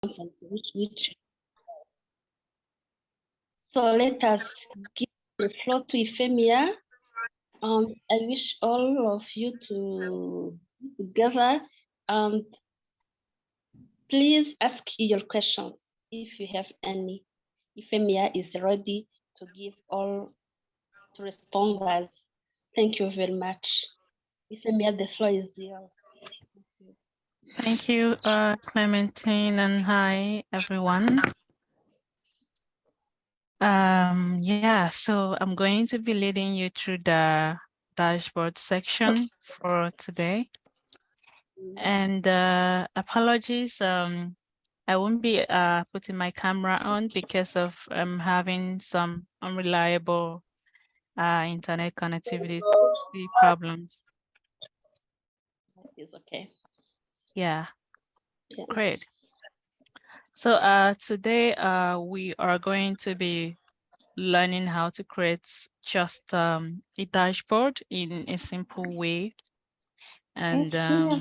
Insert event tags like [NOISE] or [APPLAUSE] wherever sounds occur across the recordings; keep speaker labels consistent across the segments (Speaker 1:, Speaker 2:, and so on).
Speaker 1: So let us give the floor to Euphemia. Um, I wish all of you to together and please ask your questions if you have any. Euphemia is ready to give all to respond responders. Thank you very much. Euphemia, the floor is yours.
Speaker 2: Thank you, uh, Clementine, and hi, everyone. Um, yeah, so I'm going to be leading you through the dashboard section for today. And uh, apologies, um, I won't be uh, putting my camera on because of um, having some unreliable uh, internet connectivity problems.
Speaker 1: It's okay.
Speaker 2: Yeah,
Speaker 1: Yeah.
Speaker 2: great. So uh, today uh, we are going to be learning how to create just um, a dashboard in a simple way. And um,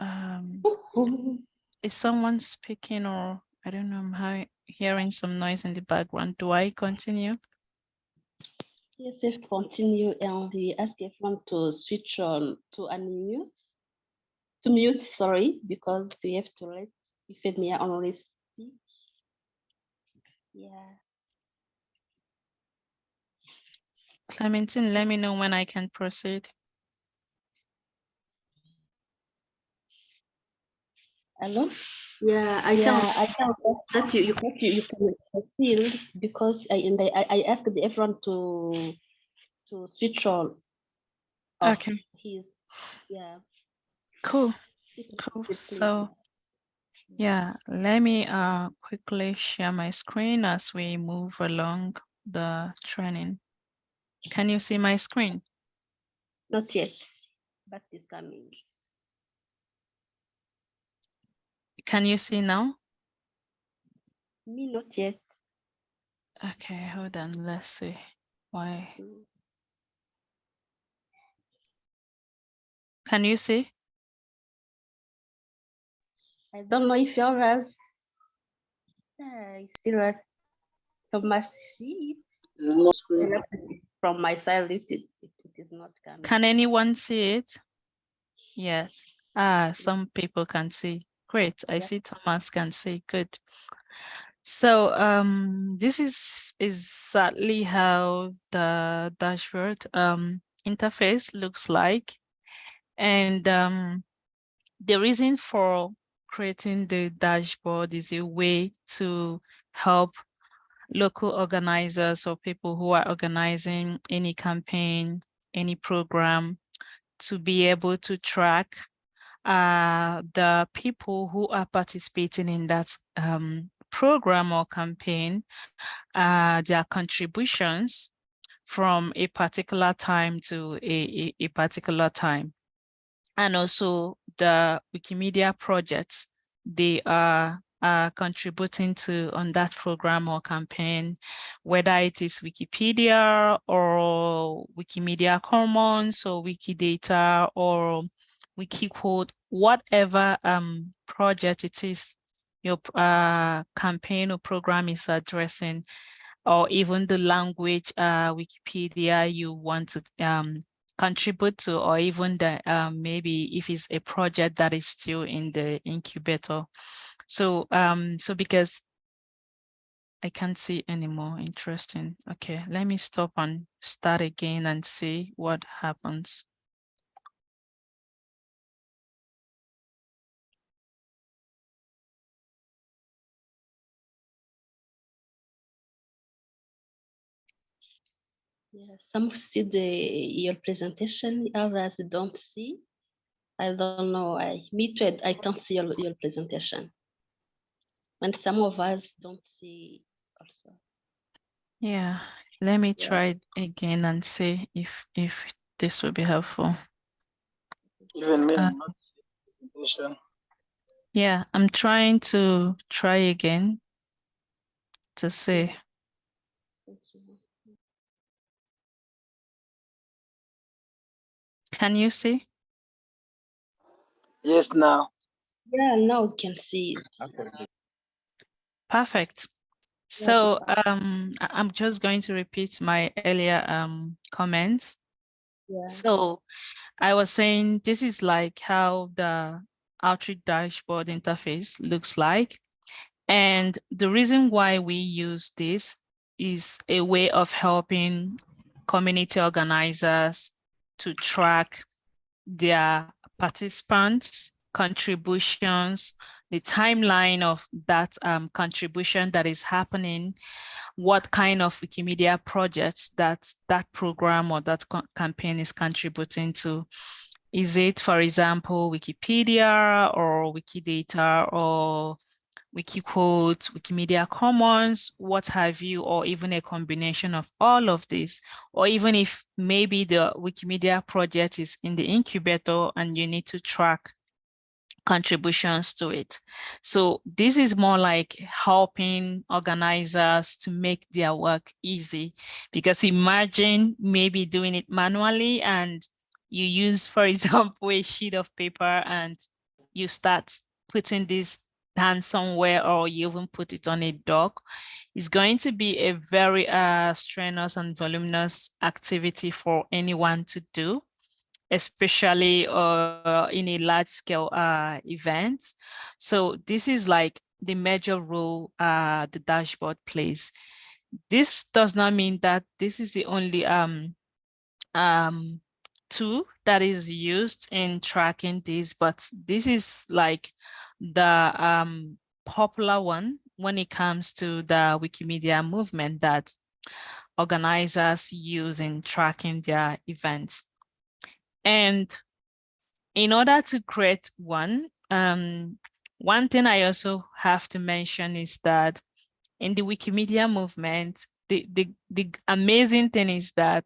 Speaker 2: um, is someone speaking or I don't know, I'm hearing some noise in the background. Do I continue?
Speaker 1: Yes, we've continue and we ask everyone to switch on to unmute, to mute, sorry, because we have to let Euphemia only speak. Yeah.
Speaker 2: Clementine, let me know when I can proceed.
Speaker 1: Hello?
Speaker 3: Yeah, I
Speaker 1: Yeah,
Speaker 3: sound
Speaker 1: I found that you, you, that you, you can proceed because I, and I, I asked everyone to, to switch on.
Speaker 2: Okay.
Speaker 1: His, yeah.
Speaker 2: Cool. Cool. So yeah, let me uh quickly share my screen as we move along the training. Can you see my screen?
Speaker 1: Not yet, but it's coming.
Speaker 2: Can you see now?
Speaker 1: Me, not yet.
Speaker 2: Okay, hold on. Let's see why.
Speaker 1: Mm.
Speaker 2: Can you see?
Speaker 1: I don't know if others. I still have Thomas see it. From my side, it, it, it is not coming.
Speaker 2: Can anyone see it? Yes. Ah, some people can see. Great. I
Speaker 1: Yeah.
Speaker 2: see Thomas can say Good. So um, this is exactly how the dashboard um, interface looks like. And um, the reason for creating the dashboard is a way to help local organizers or people who are organizing any campaign, any program to be able to track uh, the people who are participating in that um, program or campaign, uh, their contributions from a particular time to a, a, a particular time. And also the Wikimedia projects they are uh, contributing to on that program or campaign, whether it is Wikipedia or Wikimedia Commons or Wikidata or Wikiquote, whatever um, project it is your uh, campaign or program is addressing, or even the language uh, Wikipedia you want to um, contribute to, or even the um, maybe if it's a project that is still in the incubator. So, um, so because I can't see anymore. Interesting. Okay, let me stop and start again and see what happens.
Speaker 1: Yeah, some [LAUGHS] see the your presentation, others don't see. I don't know. I me too. I can't see your, your presentation. And some of us don't see also.
Speaker 2: Yeah, let me
Speaker 1: Yeah.
Speaker 2: try again and see if if this will be helpful.
Speaker 4: Even me,
Speaker 2: Uh,
Speaker 4: I'm not.
Speaker 2: Yeah, I'm trying to try again to see.
Speaker 1: Thank you.
Speaker 2: Can you see?
Speaker 4: Yes, now.
Speaker 1: Yeah, now we can see it. Okay.
Speaker 2: Perfect. So um, I- I'm just going to repeat my earlier um, comments.
Speaker 1: Yeah.
Speaker 2: So I was saying this is like how the Outreach dashboard interface looks like. And the reason why we use this is a way of helping community organizers to track their participants, contributions, the timeline of that um, contribution that is happening, what kind of Wikimedia projects that that program or that campaign is contributing to. Is it, for example, Wikipedia or Wikidata or Wikiquote, Wikimedia Commons, what have you, or even a combination of all of this, or even if maybe the Wikimedia project is in the incubator and you need to track contributions to it. So this is more like helping organizers to make their work easy because imagine maybe doing it manually and you use, for [LAUGHS] example, a sheet of paper and you start putting this down somewhere or you even put it on a doc. is going to be a very uh, strenuous and voluminous activity for anyone to do especially uh, in a large scale uh, event. So this is like the major role uh, the dashboard plays. This does not mean that this is the only um, um, tool that is used in tracking this, but this is like the um, popular one when it comes to the Wikimedia movement that organizers use in tracking their events. And in order to create one, um, one thing I also have to mention is that in the Wikimedia movement, the, the, the amazing thing is that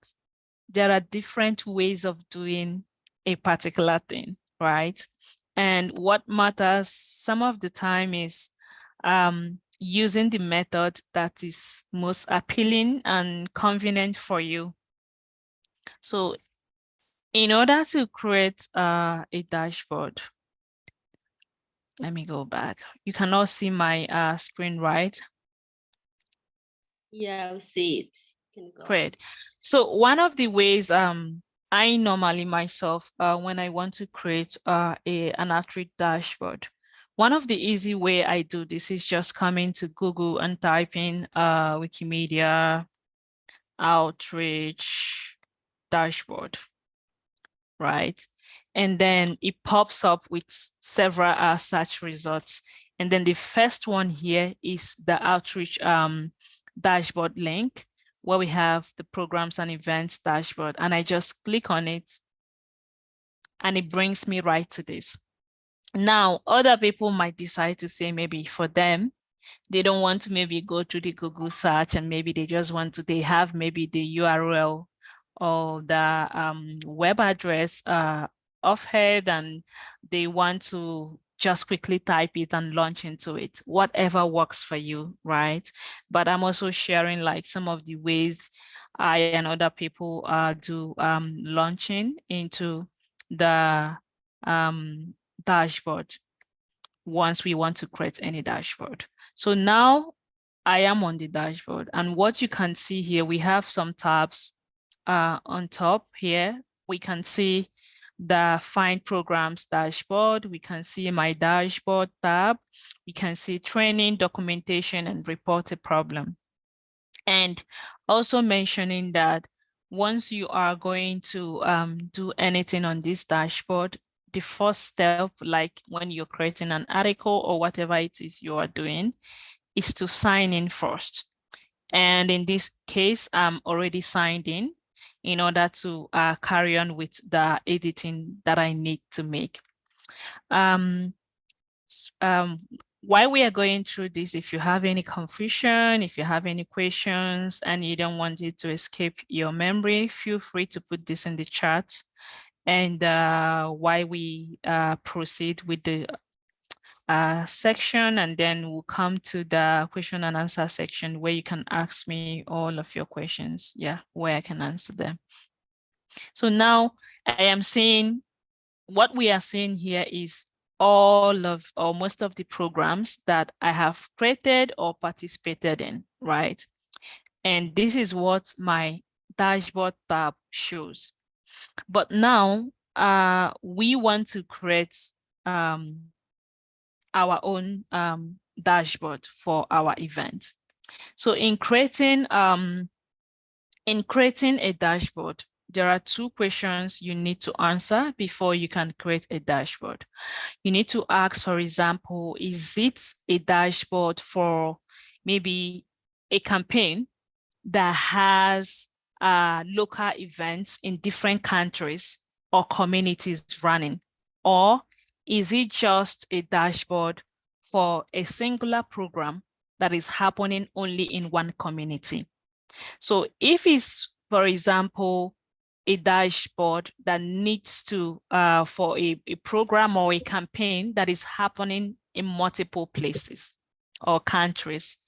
Speaker 2: there are different ways of doing a particular thing, right? And what matters some of the time is um, using the method that is most appealing and convenient for you. So in order to create uh, a dashboard, let me go back. You cannot see my uh, screen, right?
Speaker 1: Yeah, we see it.
Speaker 2: Great. So one of the ways um, I normally myself, uh, when I want to create uh, a, an Outreach dashboard, one of the easy way I do this is just coming to Google and typing uh, Wikimedia outreach dashboard right? And then it pops up with several uh, search results. And then the first one here is the outreach um, dashboard link where we have the programs and events dashboard. And I just click on it and it brings me right to this. Now, other people might decide to say maybe for them, they don't want to maybe go to the Google search and maybe they just want to, they have maybe the URL or the um, web address uh, offhead and they want to just quickly type it and launch into it, whatever works for you, right? But I'm also sharing like some of the ways I and other people uh, do um, launching into the um, dashboard once we want to create any dashboard. So now I am on the dashboard and what you can see here, we have some tabs uh, on top here, we can see the find programs dashboard. We can see my dashboard tab. We can see training, documentation, and report a problem. And also mentioning that once you are going to um, do anything on this dashboard, the first step, like when you're creating an article or whatever it is you are doing, is to sign in first. And in this case, I'm already signed in in order to uh, carry on with the editing that I need to make. Um, um, while we are going through this, if you have any confusion, if you have any questions and you don't want it to escape your memory, feel free to put this in the chat. And uh, while we uh, proceed with the uh, section and then we'll come to the question and answer section where you can ask me all of your questions. Yeah, where I can answer them. So now I am seeing what we are seeing here is all of or most of the programs that I have created or participated in, right? And this is what my dashboard tab shows. But now uh, we want to create um, our own um, dashboard for our event. So in creating um, in creating a dashboard, there are two questions you need to answer before you can create a dashboard. You need to ask, for example, is it a dashboard for maybe a campaign that has uh, local events in different countries or communities running? Or is it just a dashboard for a singular program that is happening only in one community? So if it's, for example, a dashboard that needs to, uh, for a, a program or a campaign that is happening in multiple places or countries,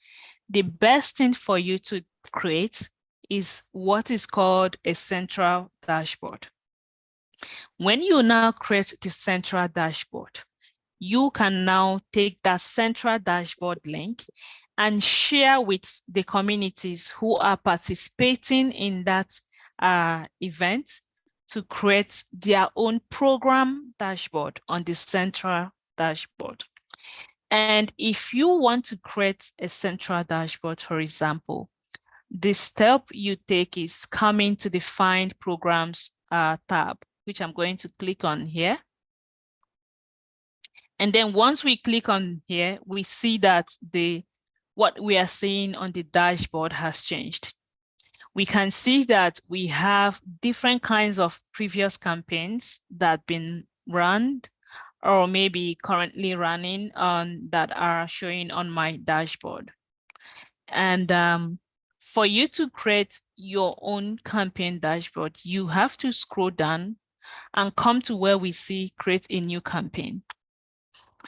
Speaker 2: the best thing for you to create is what is called a central dashboard. When you now create the central dashboard, you can now take that central dashboard link and share with the communities who are participating in that uh, event to create their own program dashboard on the central dashboard. And if you want to create a central dashboard, for example, the step you take is coming to the Find Programs uh, tab, which I'm going to click on here. And then once we click on here, we see that the what we are seeing on the dashboard has changed. We can see that we have different kinds of previous campaigns that have been run or maybe currently running on that are showing on my dashboard. And um, for you to create your own campaign dashboard, you have to scroll down and come to where we see create a new campaign.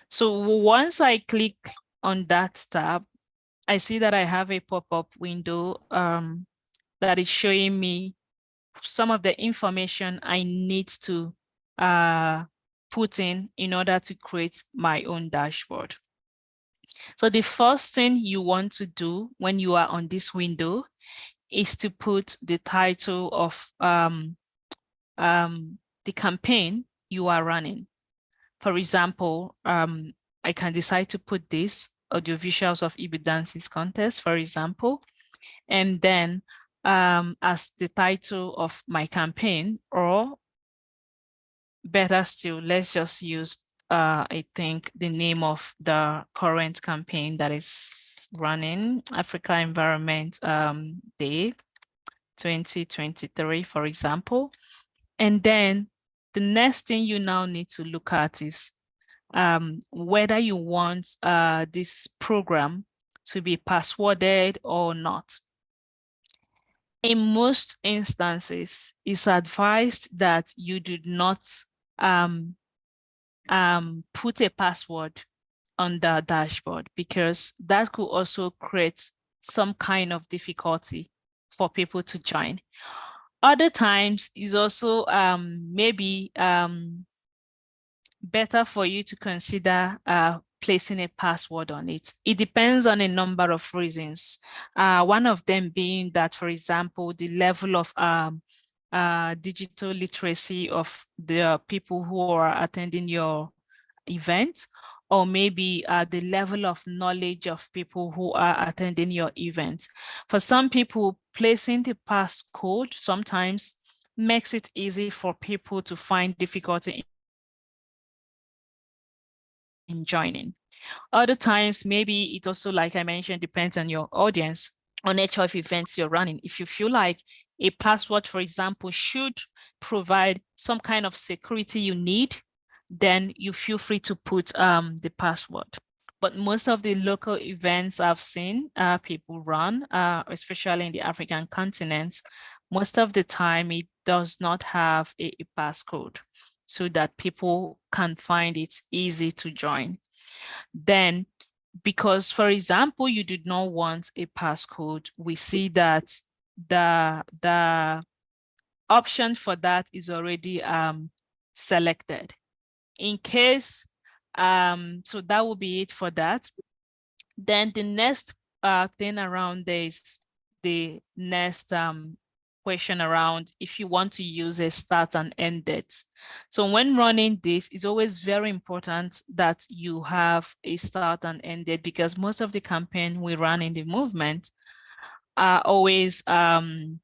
Speaker 2: So once I click on that tab, I see that I have a pop-up window um, that is showing me some of the information I need to uh, put in in order to create my own dashboard. So the first thing you want to do when you are on this window is to put the title of um, um, the campaign you are running. For example, um, I can decide to put this audiovisuals of Igbo dances contest, for example, and then um, as the title of my campaign, or better still, let's just use, uh, I think, the name of the current campaign that is running, Africa Environment um, Day 2023, for example. And then the next thing you now need to look at is um, whether you want uh, this program to be passworded or not. In most instances, it's advised that you do not um, um, put a password on the dashboard because that could also create some kind of difficulty for people to join. Other times is also um, maybe um, better for you to consider uh, placing a password on it. It depends on a number of reasons. Uh, one of them being that, for example, the level of um, uh, digital literacy of the people who are attending your event, or maybe uh, the level of knowledge of people who are attending your event. For some people, placing the passcode sometimes makes it easy for people to find difficulty in joining. Other times, maybe it also, like I mentioned, depends on your audience, on nature of events you're running. If you feel like a password, for example, should provide some kind of security you need, then you feel free to put um, the password. But most of the local events I've seen uh, people run, uh, especially in the African continent, most of the time it does not have a, a passcode so that people can find it easy to join. Then, because, for example, you did not want a passcode, we see that the, the option for that is already um, selected. In case, um, so that will be it for that. Then the next uh, thing around this, the next um, question around if you want to use a start and end date. So when running this, it's always very important that you have a start and end date because most of the campaign we run in the movement are always um,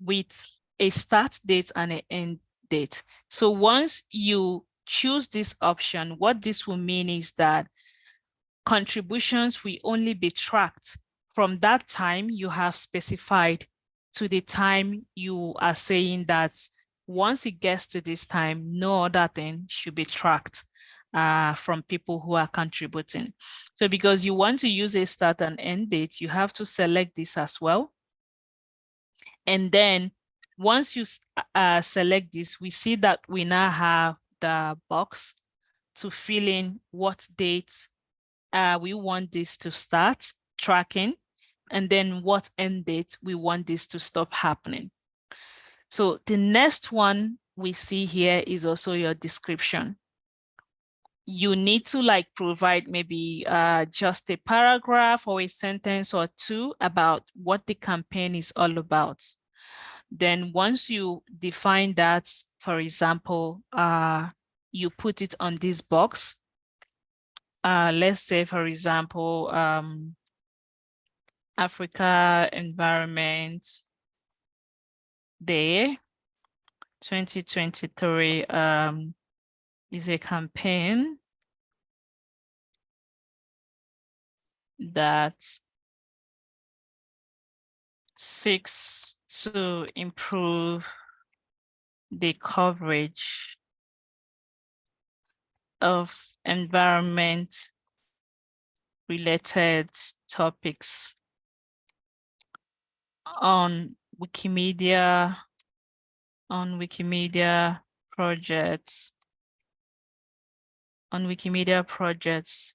Speaker 2: with a start date and an end date. So once you choose this option, what this will mean is that contributions will only be tracked from that time you have specified to the time you are saying that once it gets to this time, no other thing should be tracked uh, from people who are contributing. So because you want to use a start and end date, you have to select this as well. And then once you uh, select this, we see that we now have the box to fill in what dates uh, we want this to start tracking and then what end date we want this to stop happening. So the next one we see here is also your description. You need to like provide maybe uh, just a paragraph or a sentence or two about what the campaign is all about. Then once you define that, for example, uh, you put it on this box. Uh, let's say, for example, um, Africa Environment Day 2023 um, is a campaign that seeks to improve the coverage of environment related topics on Wikimedia, on Wikimedia projects, on Wikimedia projects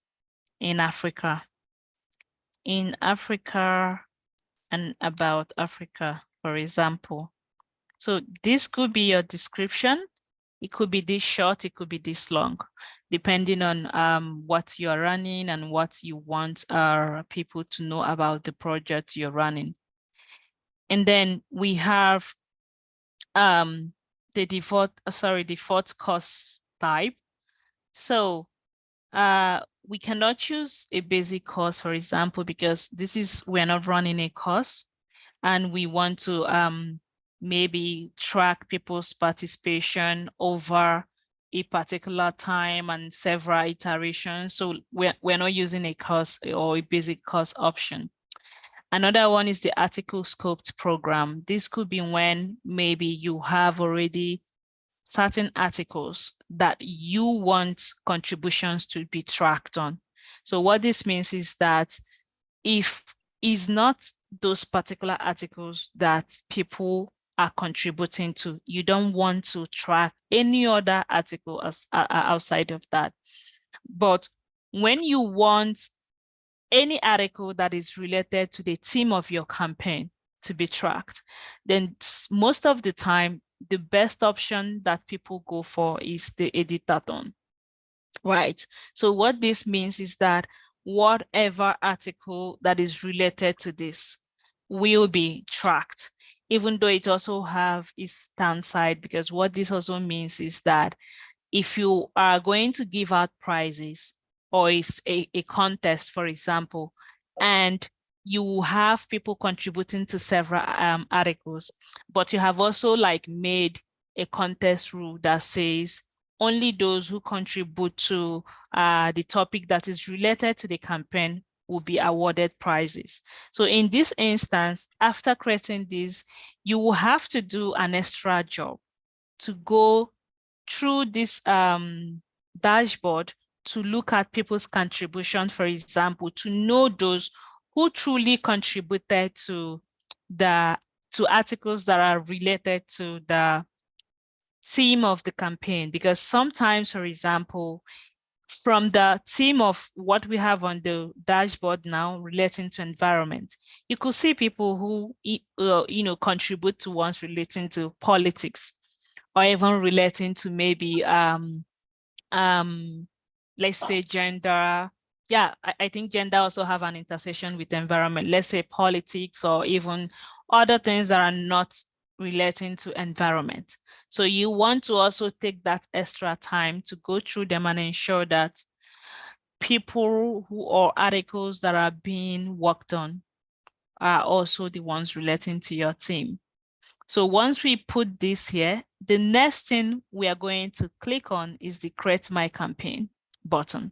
Speaker 2: in Africa, in Africa and about Africa, for example. So this could be your description. It could be this short, it could be this long, depending on um, what you're running and what you want our people to know about the project you're running. And then we have um, the default, uh, sorry, default course type. So uh, we cannot choose a basic course, for example, because this is, we're not running a course and we want to um, maybe track people's participation over a particular time and several iterations. So we're, we're not using a course or a basic course option. Another one is the article scoped program. This could be when maybe you have already certain articles that you want contributions to be tracked on. So what this means is that if is not those particular articles that people are contributing to, you don't want to track any other article as, uh, outside of that. But when you want any article that is related to the theme of your campaign to be tracked, then most of the time, the best option that people go for is the editathon, right? So what this means is that whatever article that is related to this will be tracked, even though it also have its downside, because what this also means is that if you are going to give out prizes, or is a, a contest, for example, and you have people contributing to several um, articles, but you have also like made a contest rule that says only those who contribute to uh, the topic that is related to the campaign will be awarded prizes. So in this instance, after creating this, you will have to do an extra job to go through this um, dashboard to look at people's contribution, for example, to know those who truly contributed to the to articles that are related to the theme of the campaign. Because sometimes, for example, from the theme of what we have on the dashboard now relating to environment, you could see people who, uh, you know, contribute to ones relating to politics or even relating to maybe, um, um, let's say gender. Yeah, I, I think gender also have an intersection with environment, let's say politics or even other things that are not relating to environment. So you want to also take that extra time to go through them and ensure that people who or articles that are being worked on are also the ones relating to your team. So once we put this here, the next thing we are going to click on is the create my campaign button.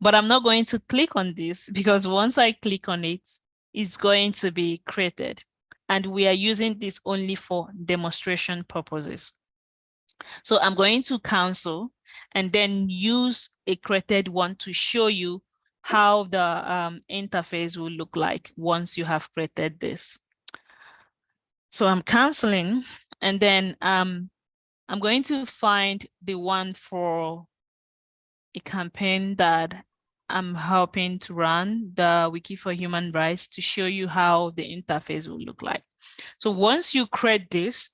Speaker 2: But I'm not going to click on this [LAUGHS] because once I click on it, it's going to be created. And we are using this only for demonstration purposes. So I'm going to cancel and then use a created one to show you how the um, interface will look like once you have created this. So I'm canceling and then um, I'm going to find the one for a campaign that I'm helping to run the Wiki for Human Rights to show you how the interface will look like. So once you create this,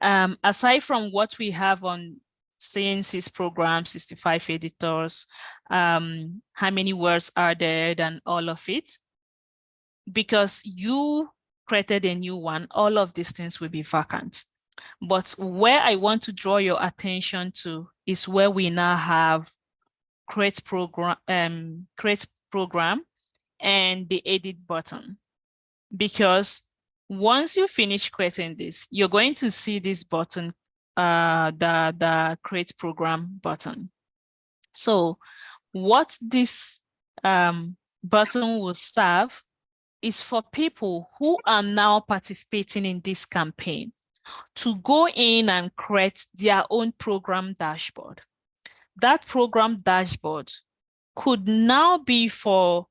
Speaker 2: um, aside from what we have on CNC's program, 65 editors, um, how many words are there and all of it, because you created a new one, all of these things will be vacant. But where I want to draw your attention to is where we now have create program, um, create program and the edit button. Because once you finish creating this, you're going to see this button, uh, the, the create program button. So what this um, button will serve is for people who are now participating in this campaign to go in and create their own program dashboard. That program dashboard could now be for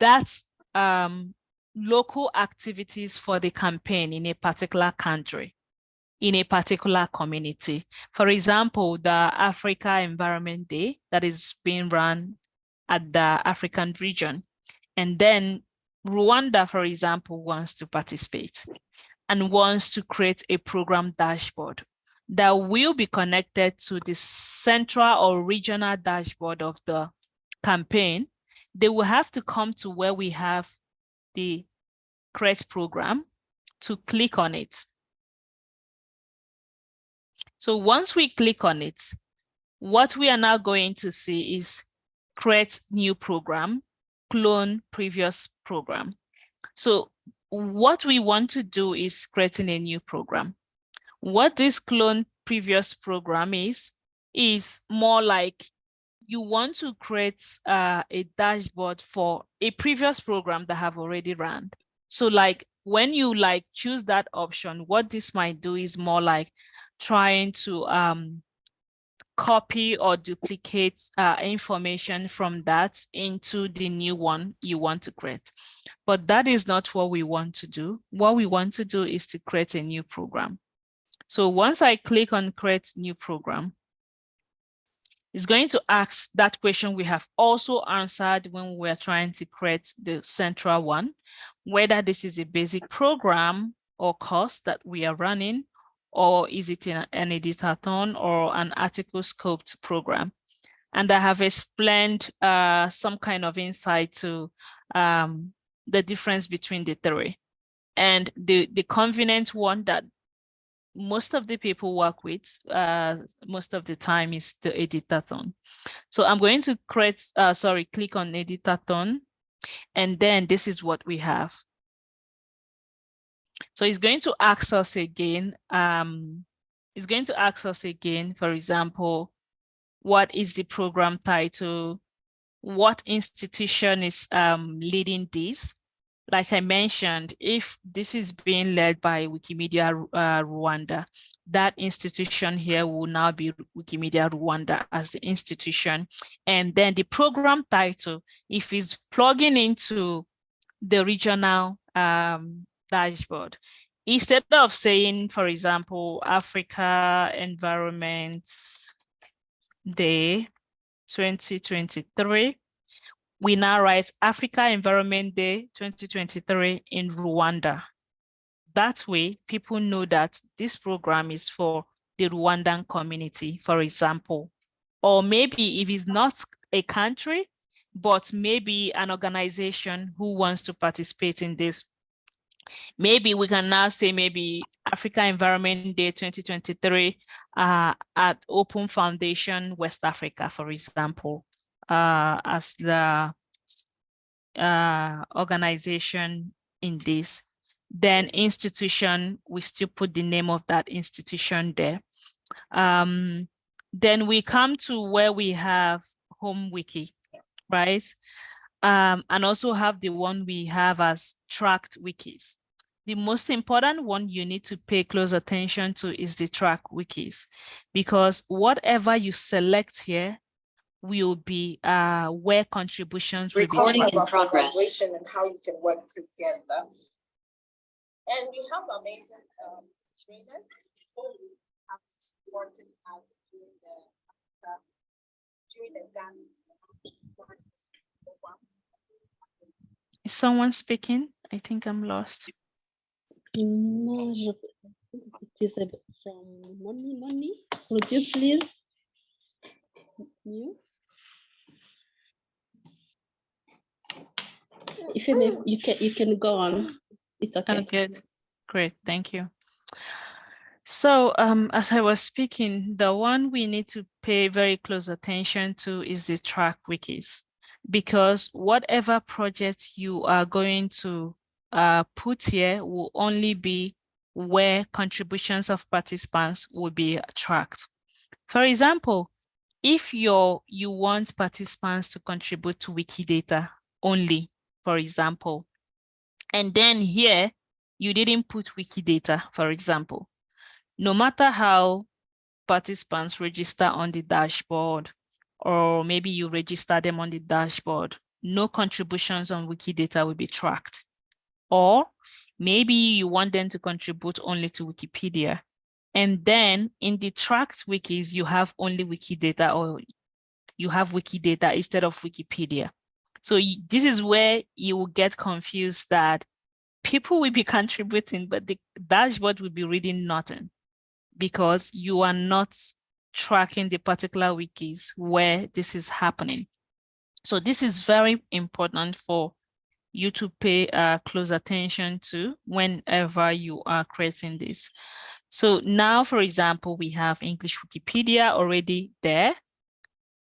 Speaker 2: that um, local activities for the campaign in a particular country, in a particular community. For example, the Africa Environment Day that is being run at the African region. And then Rwanda, for example, wants to participate and wants to create a program dashboard that will be connected to the central or regional dashboard of the campaign. They will have to come to where we have the create program to click on it. So once we click on it, what we are now going to see is create new program, clone previous program. So what we want to do is creating a new program. What this clone previous program is, is more like you want to create uh, a dashboard for a previous program that have already run. So like when you like choose that option, what this might do is more like trying to um, copy or duplicate uh, information from that into the new one you want to create. But that is not what we want to do. What we want to do is to create a new program. So once I click on create new program, it's going to ask that question we have also answered when we're trying to create the central one, whether this is a basic program or course that we are running, or is it an, editathon or an article scoped program? And I have explained uh, some kind of insight to um, the difference between the three. And the, the convenient one that most of the people work with uh, most of the time is the editathon. So I'm going to create, uh, sorry, click on editathon, and then this is what we have. So it's going to ask us again, um, it's going to ask us again, for example, what is the program title? What institution is um, leading this? Like I mentioned, if this is being led by Wikimedia uh, Rwanda, that institution here will now be Wikimedia Rwanda as the institution. And then the program title, if it's plugging into the regional um, dashboard, instead of saying, for example, Africa Environment Day, 2023, we now write Africa Environment Day 2023 in Rwanda. That way, people know that this program is for the Rwandan community, for example. Or maybe if it's not a country, but maybe an organization who wants to participate in this. Maybe we can now say maybe Africa Environment Day 2023 uh, at Open Foundation West Africa, for example, uh, as the uh, organization in this. Then institution, we still put the name of that institution there. Um, then we come to where we have home wiki right? Um, and also have the one we have as tracked wikis. The most important one you need to pay close attention to is the track wikis, because whatever you select here will be uh, where contributions will be
Speaker 3: Recording in progress.
Speaker 5: collaboration And how you can work together. And we have amazing um trainers who have working out during the uh, during the Ghana.
Speaker 2: Is someone speaking? I think I'm lost.
Speaker 1: No, je- I think it is from Moni, Moni. Would you please? mute? If you may, you can, you can go on. It's
Speaker 2: Oh,
Speaker 1: okay.
Speaker 2: good. Great, thank you. So um, as I was speaking, the one we need to pay very close attention to is the track wikis. Because whatever project you are going to uh, put here will only be where contributions of participants will be tracked. For example, if you're, you want participants to contribute to Wikidata only, for example, and then here you didn't put Wikidata, for example, no matter how participants register on the dashboard, or maybe you register them on the dashboard, no contributions on Wikidata will be tracked. Or maybe you want them to contribute only to Wikipedia. And then in the tracked wikis, you have only Wikidata or you have Wikidata instead of Wikipedia. So this is where you will get confused that people will be contributing, but the dashboard will be reading nothing because you are not tracking the particular wikis where this is happening. So this is very important for you to pay uh, close attention to whenever you are creating this. So now, for example, we have English Wikipedia already there.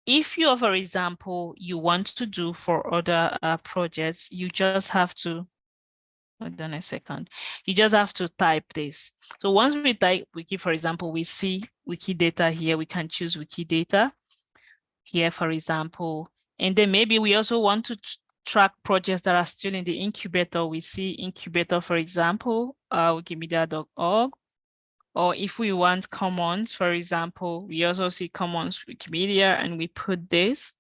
Speaker 2: If you, for example, you want to do for other uh, projects, you just have to Hold on a second. You just have to type this. So once we type wiki, for example, we see Wikidata here, we can choose Wikidata here, for example. And then maybe we also want to track projects that are still in the incubator. We see incubator, for example, uh, wikimedia.org. Or if we want commons, for example, we also see commons Wikimedia and we put this.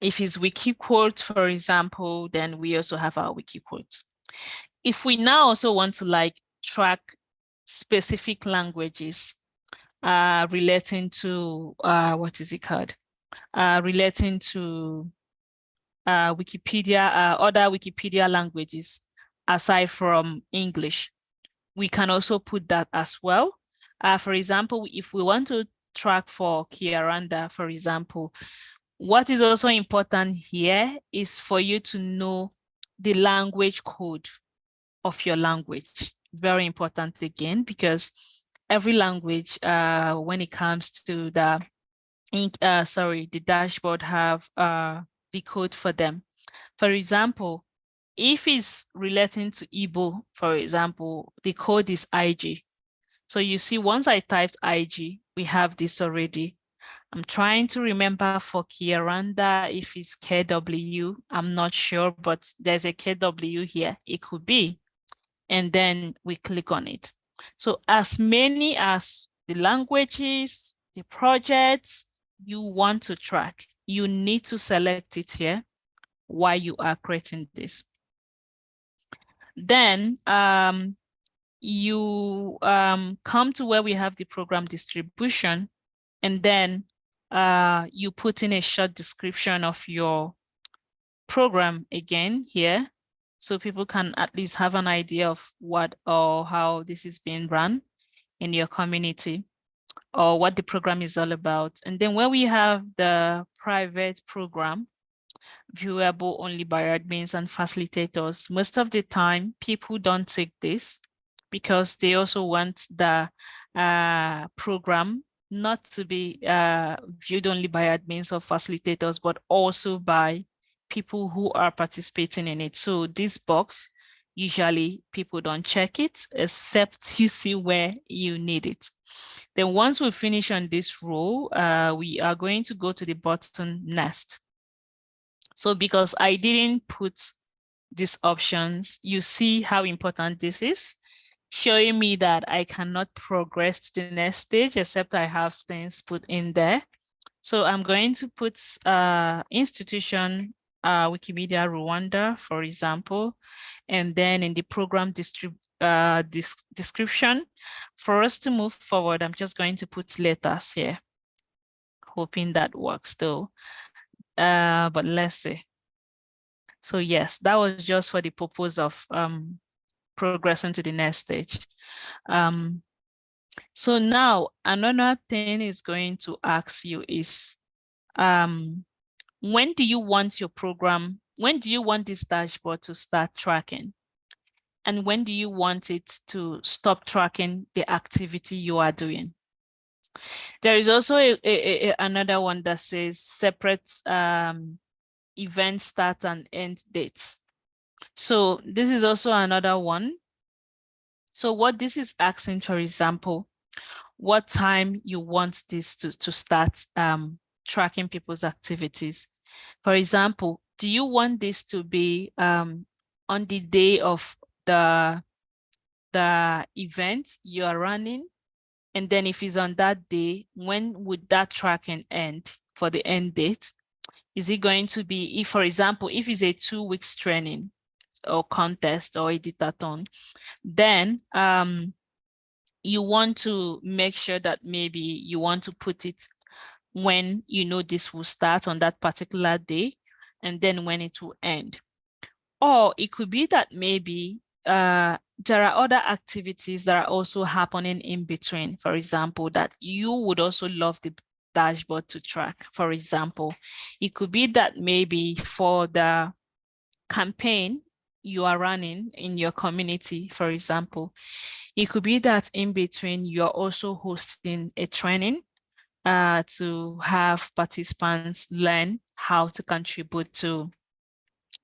Speaker 2: If it's wiki quote, for example, then we also have our wiki quote. If we now also want to like track specific languages uh, relating to, uh, what is it called? Uh, relating to uh, Wikipedia, uh, other Wikipedia languages aside from English, we can also put that as well. Uh, for example, if we want to track for Kinyarwanda, for example, what is also important here is for you to know the language code of your language. Very important again, because every language, uh, when it comes to the, uh, sorry, the dashboard have uh, the code for them. For example, if it's relating to Igbo, for example, the code is IG. So you see, once I typed IG, we have this already. I'm trying to remember for Kinyarwanda if it's KW. I'm not sure, but there's a KW here. It could be. And then we click on it. So as many as the languages, the projects you want to track, you need to select it here while you are creating this. Then um, you um, come to where we have the program distribution and then uh, you put in a short description of your program again here, so people can at least have an idea of what or how this is being run in your community or what the program is all about. And then where we have the private program, viewable only by admins and facilitators, most of the time people don't take this because they also want the uh, program not to be uh, viewed only by admins or facilitators, but also by people who are participating in it. So this box, usually people don't check it except you see where you need it. Then once we finish on this row, uh, we are going to go to the button next. So because I didn't put these options, you see how important this is, showing me that I cannot progress to the next stage except I have things put in there. So I'm going to put uh, institution uh, Wikimedia Rwanda, for example, and then in the program uh, description, for us to move forward, I'm just going to put letters here, hoping that works though. Uh, but let's see. So yes, that was just for the purpose of um, progressing to the next stage. Um, so now another thing is going to ask you is, um, when do you want your program, when do you want this dashboard to start tracking? And when do you want it to stop tracking the activity you are doing? There is also a, a, a, another one that says separate um, event start and end dates. So this is also another one. So what this is asking, for example, what time you want this to, to start um, tracking people's activities. For example, do you want this to be um, on the day of the, the event you are running? And then if it's on that day, when would that tracking end for the end date? Is it going to be, if for example, if it's a two weeks training or contest or editathon, then um, you want to make sure that maybe you want to put it when you know this will start on that particular day and then when it will end. Or it could be that maybe uh, there are other activities that are also happening in between, for example, that you would also love the dashboard to track. For example, it could be that maybe for the campaign you are running in your community, for example, it could be that in between you're also hosting a training uh, to have participants learn how to contribute to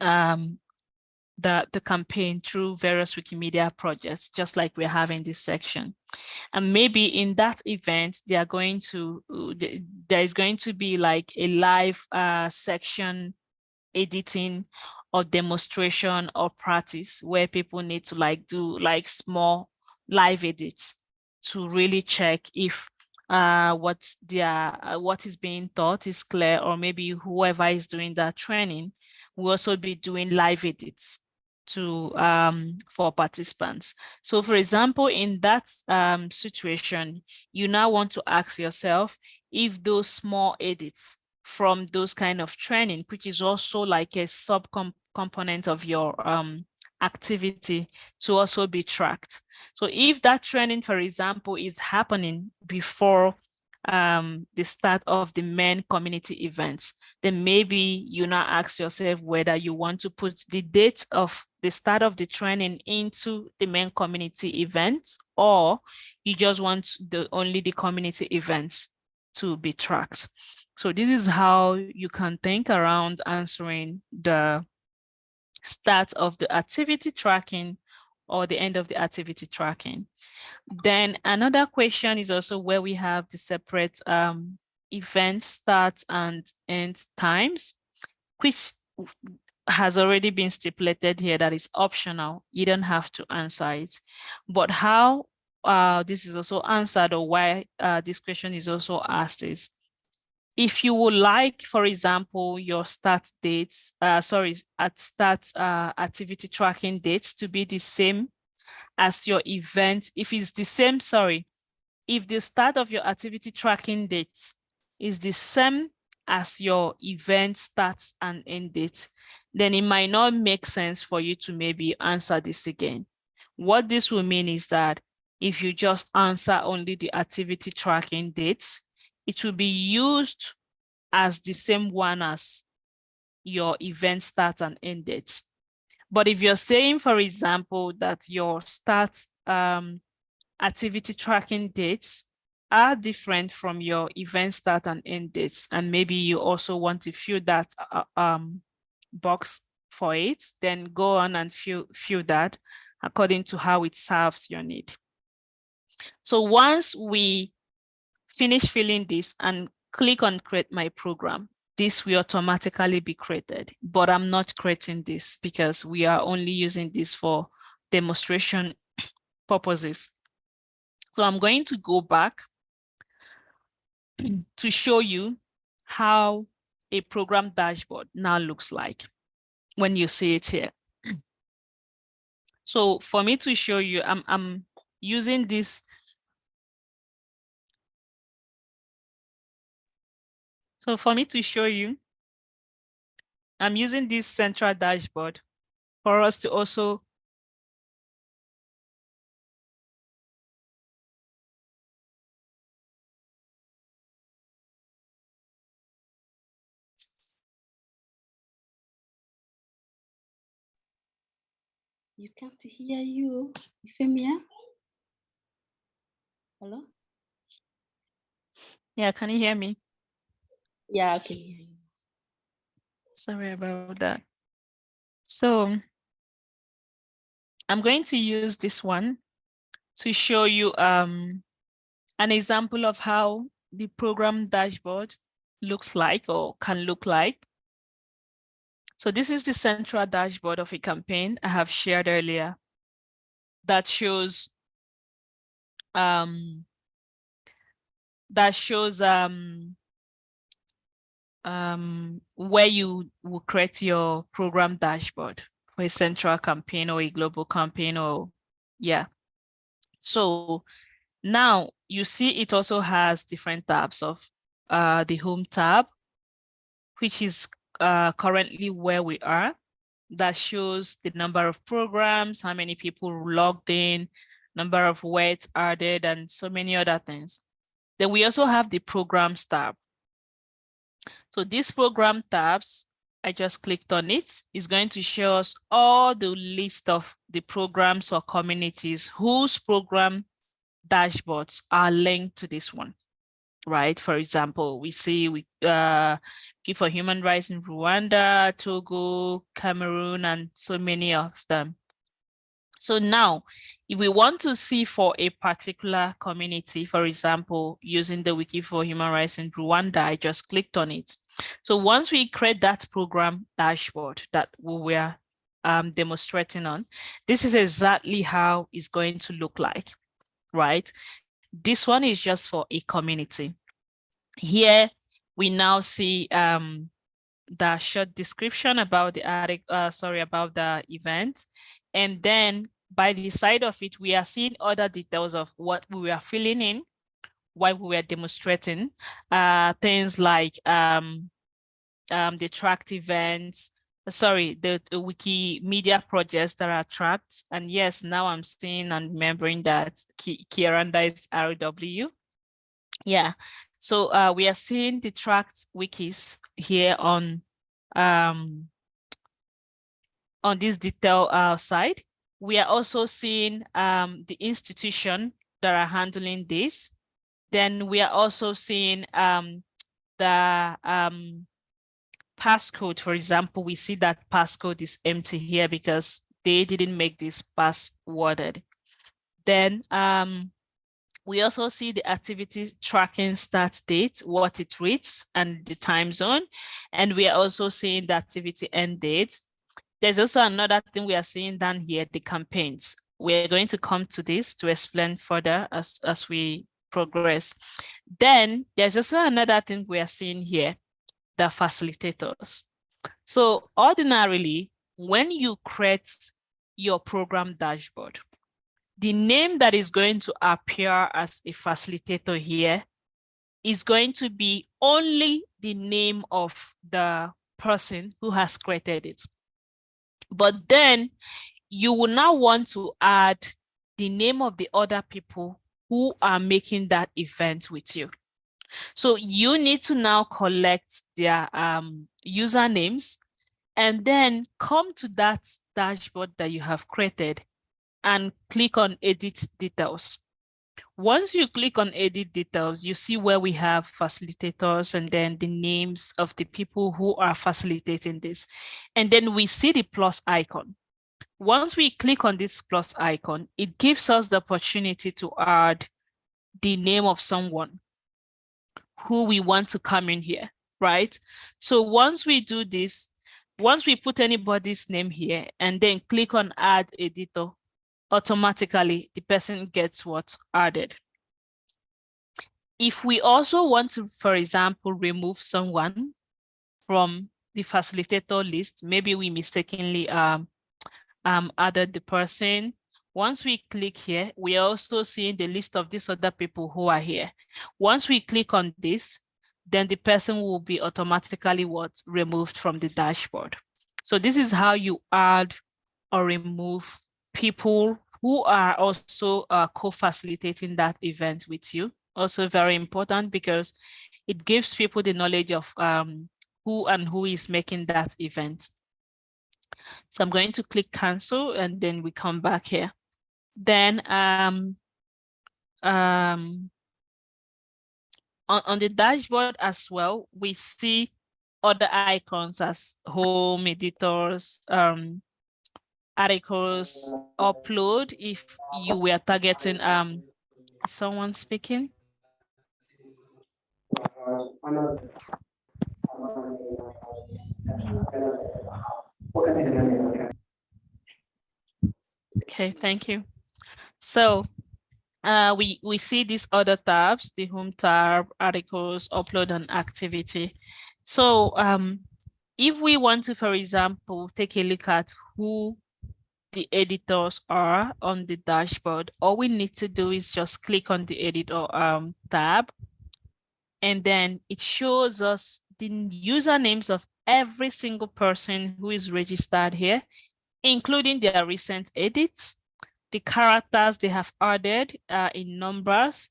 Speaker 2: um, the, the campaign through various Wikimedia projects, just like we're having this section. And maybe in that event, they are going to, uh, there is going to be like a live uh, section editing or demonstration or practice where people need to like do like small live edits to really check if uh, what their uh, what is being taught is clear, or maybe whoever is doing that training will also be doing live edits to um, for participants. So for example, in that um, situation, you now want to ask yourself if those small edits from those kind of training, which is also like a sub component of your um, activity to also be tracked. So if that training, for example, is happening before um, the start of the main community events, then maybe you now ask yourself whether you want to put the date of the start of the training into the main community events, or you just want the only the community events to be tracked. So this is how you can think around answering the start of the activity tracking or the end of the activity tracking. Then another question is also where we have the separate um, event start and end times, which has already been stipulated here that is optional. You don't have to answer it. But how uh, this is also answered or why uh, this question is also asked is if you would like, for example, your start dates, uh, sorry, at start uh, activity tracking dates to be the same as your event, if it's the same, sorry, if the start of your activity tracking dates is the same as your event starts and end date, then it might not make sense for you to maybe answer this again. What this will mean is that if you just answer only the activity tracking dates, it will be used as the same one as your event start and end date. But if you're saying, for example, that your start um, activity tracking dates are different from your event start and end dates, and maybe you also want to fill that uh, um, box for it, then go on and fill, fill that according to how it serves your need. So once we finish filling this and click on create my program, this will automatically be created, but I'm not creating this because we are only using this for demonstration [COUGHS] purposes. So I'm going to go back [COUGHS] to show you how a program dashboard now looks like when you see it here. [COUGHS] So for me to show you, I'm, I'm using this So for me to show you, I'm using this central dashboard for us to also
Speaker 1: You can't hear you, Euphemia. Hello?
Speaker 2: Yeah, can you hear me?
Speaker 1: Yeah, I can hear you.
Speaker 2: Sorry about that. So I'm going to use this one to show you um, an example of how the program dashboard looks like or can look like. So this is the central dashboard of a campaign I have shared earlier that shows um, that shows um, um, where you will create your program dashboard for a central campaign or a global campaign or yeah. So now you see it also has different tabs of uh, the home tab, which is uh, currently where we are. That shows the number of programs, how many people logged in, number of words added, and so many other things. Then we also have the programs tab. So this program tabs, I just clicked on it, is going to show us all the list of the programs or communities whose program dashboards are linked to this one, right? For example, we see we uh, give for human rights in Rwanda, Togo, Cameroon, and so many of them. So now, if we want to see for a particular community, for example, using the Wiki for Human Rights in Rwanda, I just clicked on it. So once we create that program dashboard that we were um, demonstrating on, this is exactly how it's going to look like, right? This one is just for a community. Here, we now see um, the short description about the article, uh, sorry, about the event. And then by the side of it, we are seeing other details of what we were filling in while we were demonstrating. Uh, things like um, um, the tracked events, sorry, the, the Wikimedia projects that are tracked. And yes, now I'm seeing and remembering that Kinyarwanda is RW. Yeah, so uh, we are seeing the tracked wikis here on um, on this detail uh, side. We are also seeing um, the institution that are handling this. Then we are also seeing um, the um, passcode. For example, we see that passcode is empty here because they didn't make this passworded. Then um, we also see the activity tracking start date, what it reads, and the time zone. And we are also seeing the activity end date. There's also another thing we are seeing down here, the campaigns. We're going to come to this to explain further as, as we progress. Then there's also another thing we are seeing here, the facilitators. So ordinarily, when you create your program dashboard, the name that is going to appear as a facilitator here is going to be only the name of the person who has created it. But then you will now want to add the name of the other people who are making that event with you. So you need to now collect their um, usernames and then come to that dashboard that you have created and click on edit details. Once you click on edit details, you see where we have facilitators and then the names of the people who are facilitating this. And then we see the plus icon. Once we click on this plus icon, it gives us the opportunity to add the name of someone who we want to come in here, right? So once we do this, once we put anybody's name here and then click on add editor, automatically the person gets what's added. If we also want to, for example, remove someone from the facilitator list, maybe we mistakenly um, um, added the person. Once we click here, we are also seeing the list of these other people who are here. Once we click on this, then the person will be automatically what removed from the dashboard. So this is how you add or remove people who are also uh, co-facilitating that event with you. Also very important because it gives people the knowledge of um, who and who is making that event. So I'm going to click cancel and then we come back here. Then um, um, on, on the dashboard as well, we see other icons as home editors, um, articles, upload if you were targeting um, someone speaking. Okay, thank you. So uh, we, we see these other tabs, the home tab, articles, upload and activity. So um, if we want to, for example, take a look at who the editors are on the dashboard, all we need to do is just click on the editor um, tab. And then it shows us the usernames of every single person who is registered here, including their recent edits, the characters they have added uh, in numbers,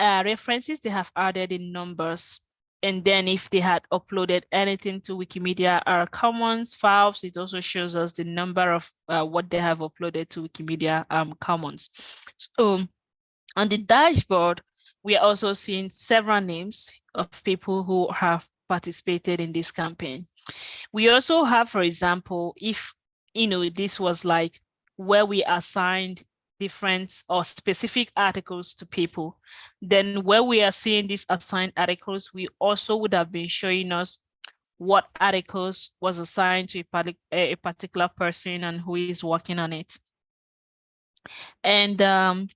Speaker 2: uh, references they have added in numbers, and then if they had uploaded anything to Wikimedia our Commons files, it also shows us the number of uh, what they have uploaded to Wikimedia um, Commons. So on the dashboard, we are also seeing several names of people who have participated in this campaign. We also have, for example, if you know this was like where we assigned different or specific articles to people, then where we are seeing these assigned articles, we also would have been showing us what articles was assigned to a, particular person and who is working on it. And um,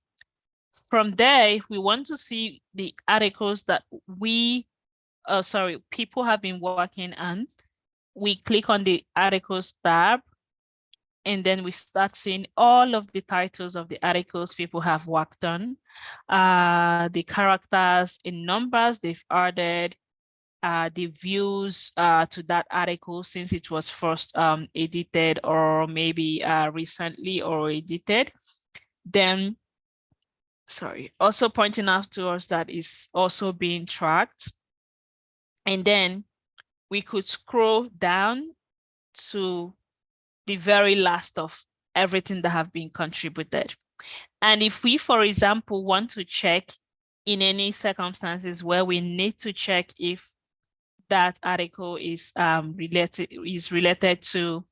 Speaker 2: from there, we want to see the articles that we, uh, sorry, people have been working on. We click on the articles tab and then we start seeing all of the titles of the articles people have worked on, uh, the characters in numbers they've added, uh, the views uh, to that article since it was first um, edited or maybe uh, recently or edited. Then, sorry, also pointing out to us that is also being tracked. And then we could scroll down to the very last of everything that have been contributed. And if we, for example, want to check in any circumstances where we need to check if that article is um, related is related to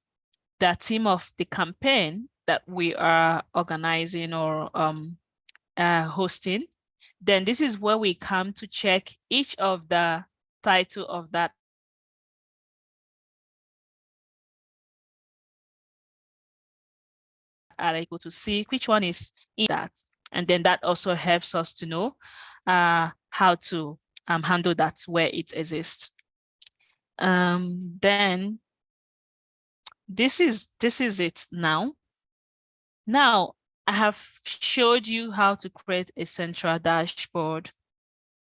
Speaker 2: the theme of the campaign that we are organizing or um, uh, hosting, then this is where we come to check each of the title of that article to see which one is in that. And then that also helps us to know uh, how to um, handle that where it exists. Um, then this is this is it now. Now I have showed you how to create a central dashboard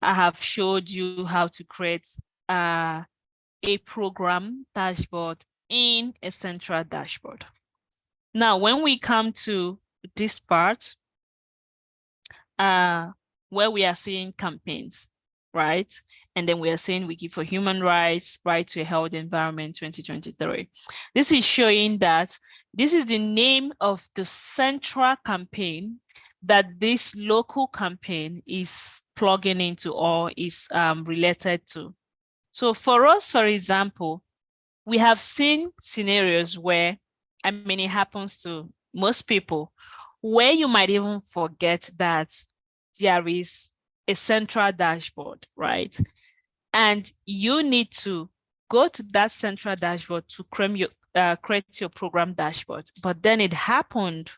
Speaker 2: I have showed you how to create uh, a program dashboard in a central dashboard. Now, when we come to this part, uh, where we are seeing campaigns, right? And then we are saying Wiki for Human Rights, Right to a Healthy Environment 2023. This is showing that this is the name of the central campaign that this local campaign is plugging into or is um, related to. So for us, for example, we have seen scenarios where, I mean, it happens to most people, where you might even forget that there is a central dashboard, right? And you need to go to that central dashboard to create your, uh, create your program dashboard. But then it happened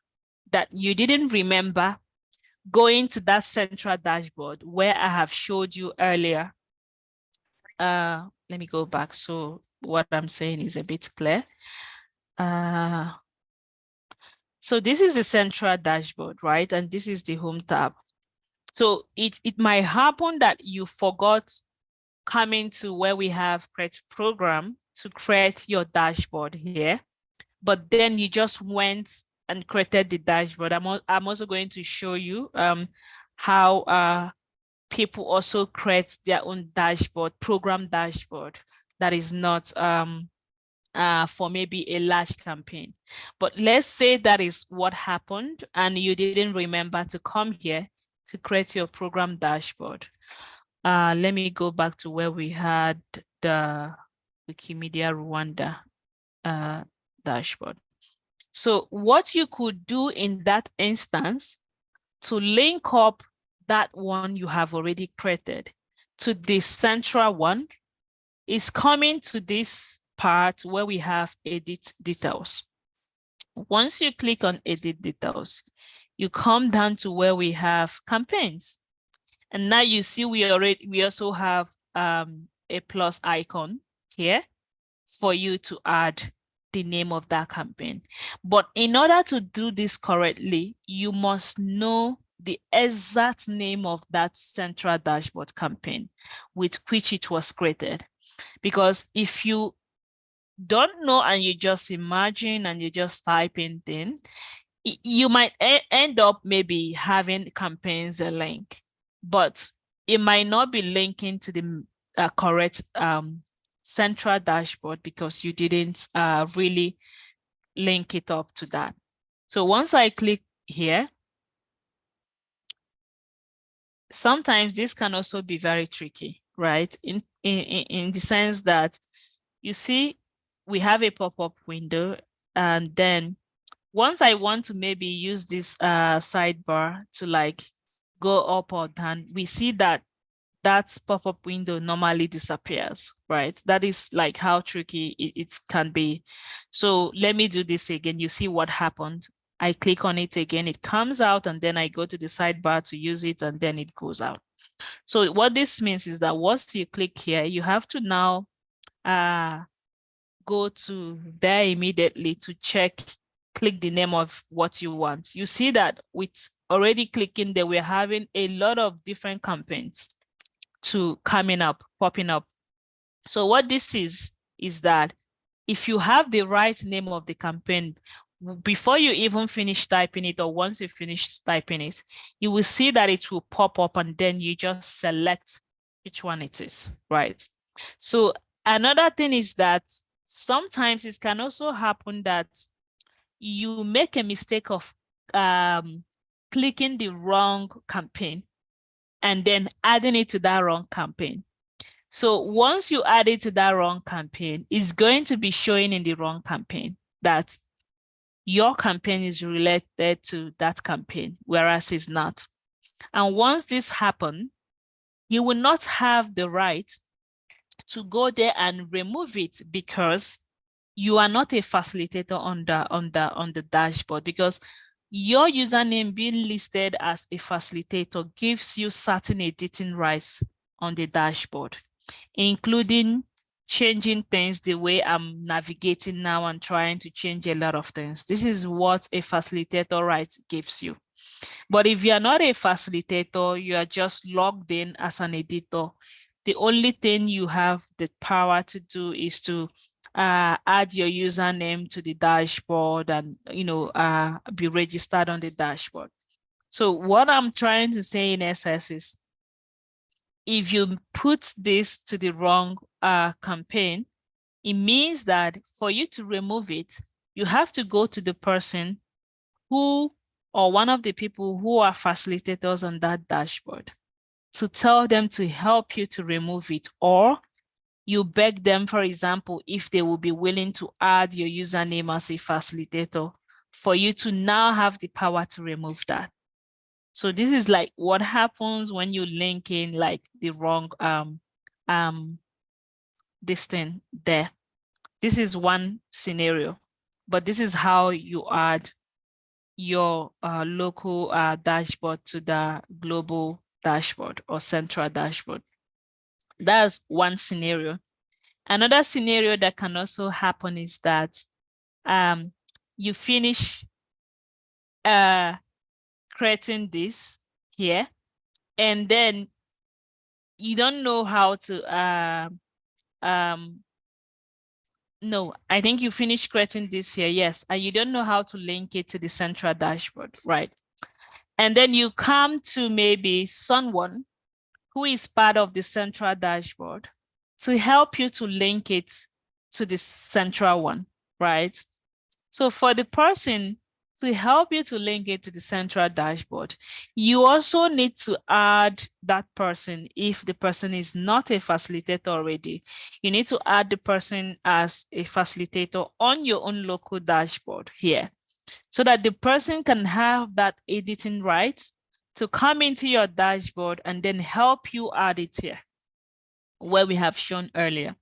Speaker 2: that you didn't remember going to that central dashboard where I have showed you earlier. Uh, let me go back. So what I'm saying is a bit clear. Uh, so this is the central dashboard, right? And this is the home tab. So it, it might happen that you forgot coming to where we have create program to create your dashboard here, but then you just went and created the dashboard. I'm, I'm also going to show you um, how uh, people also create their own dashboard, program dashboard that is not um, uh, for maybe a large campaign. But let's say that is what happened and you didn't remember to come here to create your program dashboard. Uh, let me go back to where we had the Wikimedia Rwanda uh, dashboard. So what you could do in that instance to link up that one you have already created to the central one is coming to this part where we have edit details. Once you click on edit details, you come down to where we have campaigns. And now you see we already we also have um, a plus icon here for you to add the name of that campaign. But in order to do this correctly, you must know the exact name of that central dashboard campaign with which it was created. Because if you don't know and you just imagine and you just type in thing, you might end up maybe having campaigns a link, but it might not be linking to the uh, correct um, central dashboard because you didn't uh, really link it up to that. So once I click here, sometimes this can also be very tricky, right? In, in, in the sense that you see, we have a pop-up window and then once I want to maybe use this uh, sidebar to like go up or down, we see that that pop-up window normally disappears, right? That is like how tricky it, it, can be. So let me do this again. You see what happened. I click on it again, it comes out and then I go to the sidebar to use it and then it goes out. So what this means is that once you click here, you have to now uh, go to there immediately to check, click the name of what you want. You see that with already clicking there, we're having a lot of different campaigns to coming up, popping up. So what this is, is that if you have the right name of the campaign, before you even finish typing it or once you finish typing it, you will see that it will pop up and then you just select which one it is, right? So another thing is that sometimes it can also happen that you make a mistake of um, clicking the wrong campaign and then adding it to that wrong campaign. So once you add it to that wrong campaign, it's going to be showing in the wrong campaign that your campaign is related to that campaign, whereas it's not. And once this happens, you will not have the right to go there and remove it because you are not a facilitator on the on the on the dashboard because your username being listed as a facilitator gives you certain editing rights on the dashboard, including changing things the way I'm navigating now and trying to change a lot of things. This is what a facilitator right gives you. But if you are not a facilitator, you are just logged in as an editor. The only thing you have the power to do is to uh, add your username to the dashboard and, you know, uh, be registered on the dashboard. So what I'm trying to say in SS is, if you put this to the wrong uh, campaign, it means that for you to remove it, you have to go to the person who or one of the people who are facilitators on that dashboard to tell them to help you to remove it or you beg them, for example, if they will be willing to add your username as a facilitator for you to now have the power to remove that. So this is like what happens when you link in like the wrong um um this thing there. This is one scenario, but this is how you add your uh, local uh, dashboard to the global dashboard or central dashboard. That's one scenario. Another scenario that can also happen is that um, you finish uh, creating this here, and then you don't know how to, uh, um, no, I think you finished creating this here, yes, and you don't know how to link it to the central dashboard, right? And then you come to maybe someone who is part of the central dashboard to help you to link it to the central one, right? So for the person to help you to link it to the central dashboard. You also need to add that person if the person is not a facilitator already. You need to add the person as a facilitator on your own local dashboard here so that the person can have that editing rights to come into your dashboard and then help you add it here where we have shown earlier.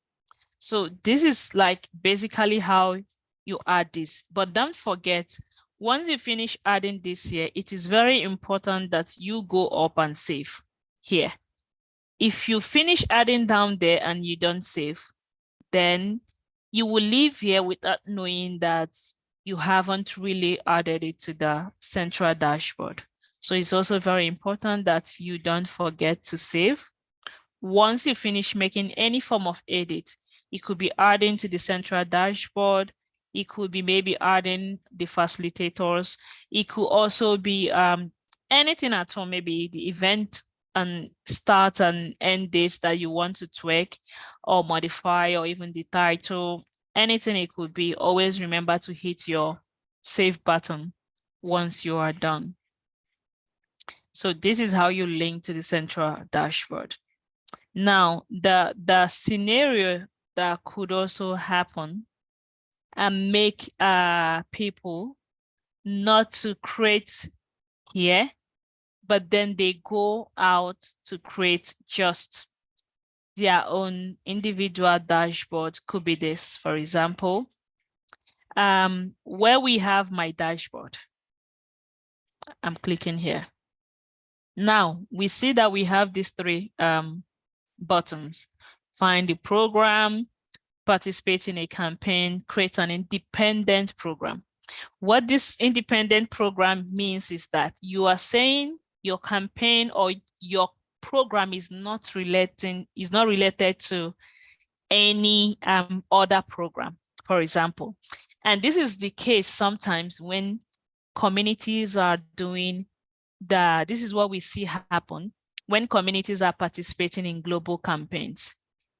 Speaker 2: So this is like basically how you add this, but don't forget once you finish adding this here, it is very important that you go up and save here. If you finish adding down there and you don't save, then you will leave here without knowing that you haven't really added it to the central dashboard. So it's also very important that you don't forget to save. Once you finish making any form of edit, it could be adding to the central dashboard, it could be maybe adding the facilitators. It could also be um, anything at all, maybe the event and start and end dates that you want to tweak or modify or even the title, anything it could be, always remember to hit your save button once you are done. So this is how you link to the central dashboard. Now, the, the scenario that could also happen and make uh, people not to create here, but then they go out to create just their own individual dashboard. Could be this, for example, um, where we have my dashboard. I'm clicking here. Now we see that we have these three um, buttons. Find the program, participate in a campaign, create an independent program. What this independent program means is that you are saying your campaign or your program is not relating is not related to any um, other program, for example. And this is the case sometimes when communities are doing the, this is what we see happen when communities are participating in global campaigns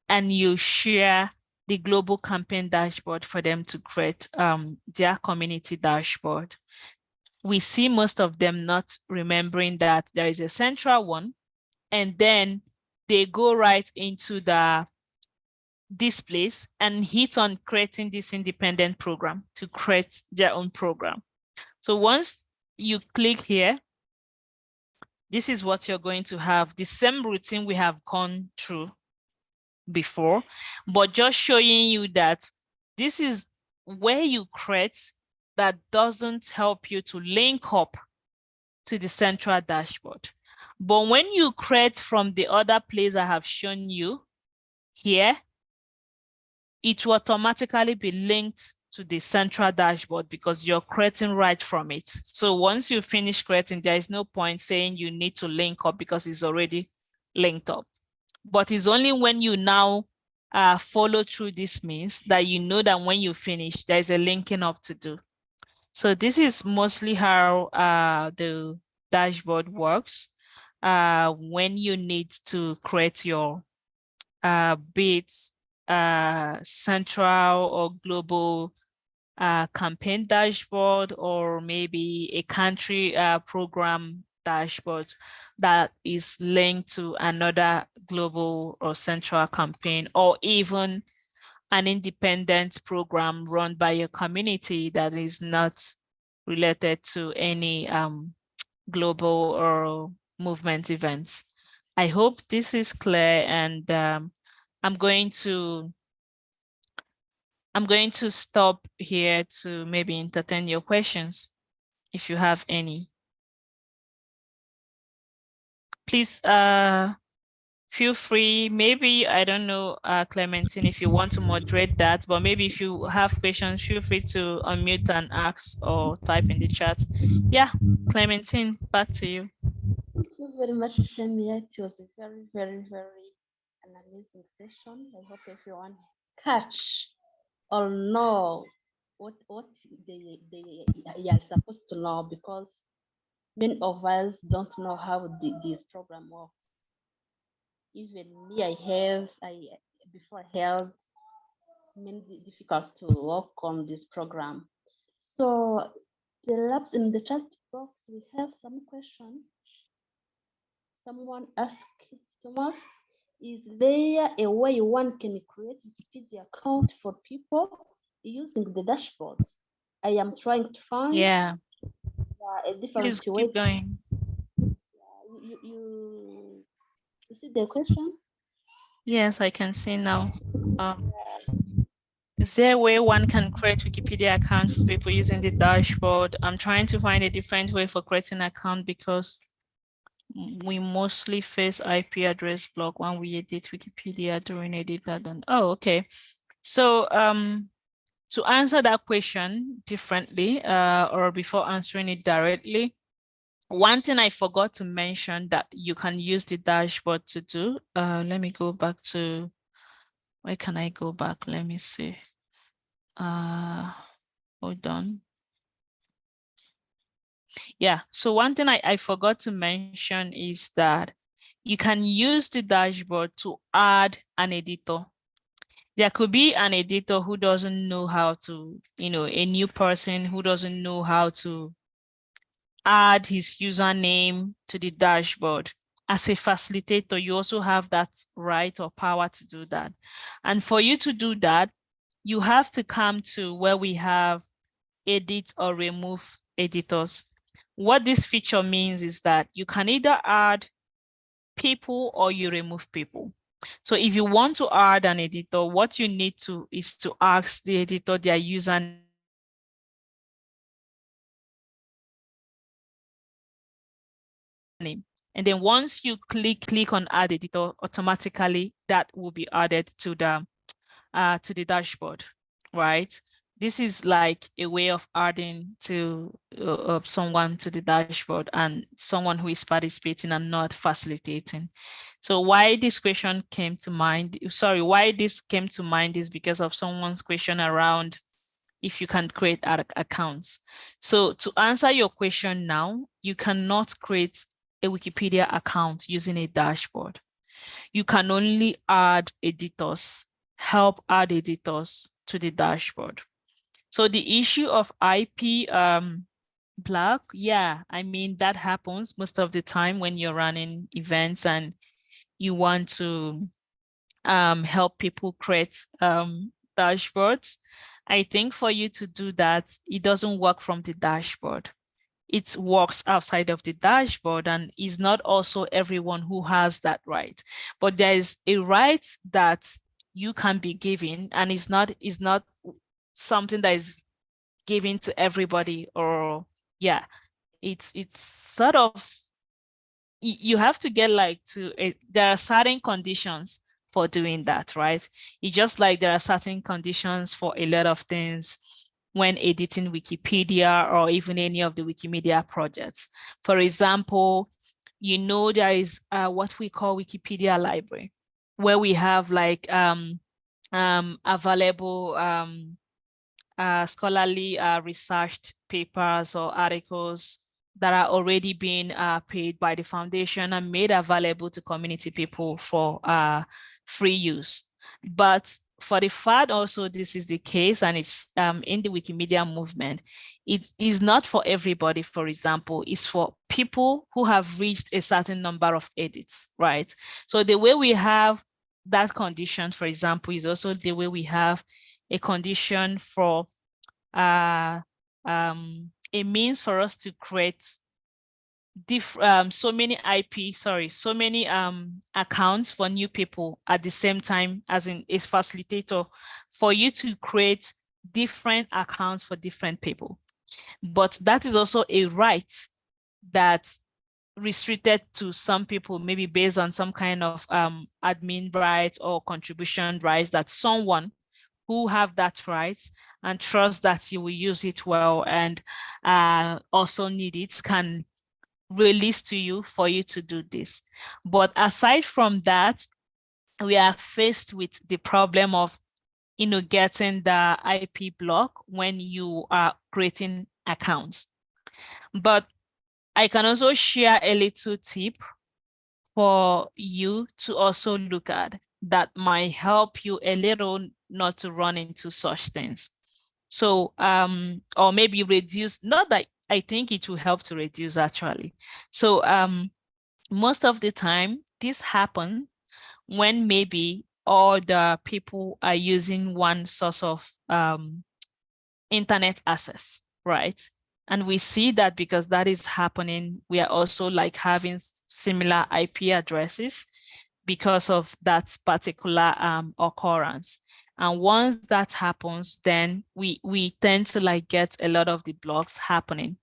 Speaker 2: and you share the global campaign dashboard for them to create um, their community dashboard. We see most of them not remembering that there is a central one, and then they go right into the this place and hit on creating this independent program to create their own program. So once you click here, this is what you're going to have. The same routine we have gone through before, but just showing you that this is where you create that doesn't help you to link up to the central dashboard. But when you create from the other place I have shown you here, it will automatically be linked to the central dashboard because you're creating right from it. So once you finish creating, there is no point saying you need to link up because it's already linked up. But it's only when you now uh, follow through this means that you know that when you finish, there's a linking up to do. So this is mostly how uh, the dashboard works uh, when you need to create your uh, bits, uh, central or global uh, campaign dashboard, or maybe a country uh, program dashboard that is linked to another global or central campaign, or even an independent program run by your community that is not related to any um, global or movement events. I hope this is clear and um, I'm going to I'm going to stop here to maybe entertain your questions if you have any. Please uh, feel free, maybe, I don't know, uh, Clementine, if you want to moderate that, but maybe if you have questions, feel free to unmute and ask or type in the chat. Yeah, Clementine, back to you.
Speaker 1: Thank you very much, Shemia. It was a very, very, very amazing session. I hope everyone catch or know what what they they are supposed to know because many of us don't know how the, this program works. Even me, I have I before I held many difficult to work on this program. So the labs in the chat box, we have some question someone asked Thomas, is there a way one can create Wikipedia account for people using the dashboards? I am trying to find
Speaker 2: Yeah,
Speaker 1: a different
Speaker 2: please
Speaker 1: way.
Speaker 2: keep going.
Speaker 1: You, you, you see the question?
Speaker 2: Yes, I can see now. Um, is there a way one can create Wikipedia account for people using the dashboard? I'm trying to find a different way for creating an account because we mostly face IP address block when we edit Wikipedia during editathon. Oh, okay. So um, to answer that question differently uh, or before answering it directly, one thing I forgot to mention that you can use the dashboard to do. Uh, let me go back to, where can I go back? Let me see. Uh, hold on. Yeah, so one thing I, I forgot to mention is that you can use the dashboard to add an editor. There could be an editor who doesn't know how to, you know, a new person who doesn't know how to add his username to the dashboard. As a facilitator, you also have that right or power to do that. And for you to do that, you have to come to where we have edit or remove editors. What this feature means is that you can either add people or you remove people. So if you want to add an editor, what you need to is to ask the editor their username And then once you click click on add editor, automatically that will be added to the uh, to the dashboard, right? this is like a way of adding to uh, someone to the dashboard and someone who is participating and not facilitating. So why this question came to mind, sorry, why this came to mind is because of someone's question around if you can create accounts. So to answer your question now, you cannot create a Wikipedia account using a dashboard. You can only add editors, help add editors to the dashboard. So the issue of IP um, block, yeah, I mean, that happens most of the time when you're running events and you want to um, help people create um, dashboards. I think for you to do that, it doesn't work from the dashboard. It works outside of the dashboard and is not also everyone who has that right. But there is a right that you can be given and it's not, is not something that is given to everybody or yeah it's it's sort of you have to get like to there are certain conditions for doing that right it's just like there are certain conditions for a lot of things when editing Wikipedia or even any of the Wikimedia projects. For example, you know there is uh, what we call Wikipedia library, where we have like um, um, available um, uh, scholarly uh, researched papers or articles that are already being uh, paid by the foundation and made available to community people for uh, free use. But for the FAD also this is the case and it's um, in the Wikimedia movement. It is not for everybody, for example, it's for people who have reached a certain number of edits, right? So the way we have that condition, for example, is also the way we have a condition for uh, um, a means for us to create diff um, so many IP, sorry, so many um, accounts for new people at the same time as in a facilitator for you to create different accounts for different people. But that is also a right that restricted to some people, maybe based on some kind of um, admin rights or contribution rights that someone who have that right and trust that you will use it well and uh, also need it can release to you for you to do this. But aside from that, we are faced with the problem of you know, getting the IP block when you are creating accounts. But I can also share a little tip for you to also look at that might help you a little not to run into such things. So, um, or maybe reduce, not that I think it will help to reduce actually. So um, most of the time this happen when maybe all the people are using one source of um, internet access, right? And we see that because that is happening, we are also like having similar IP addresses because of that particular um, occurrence. And once that happens, then we, we tend to like get a lot of the blocks happening.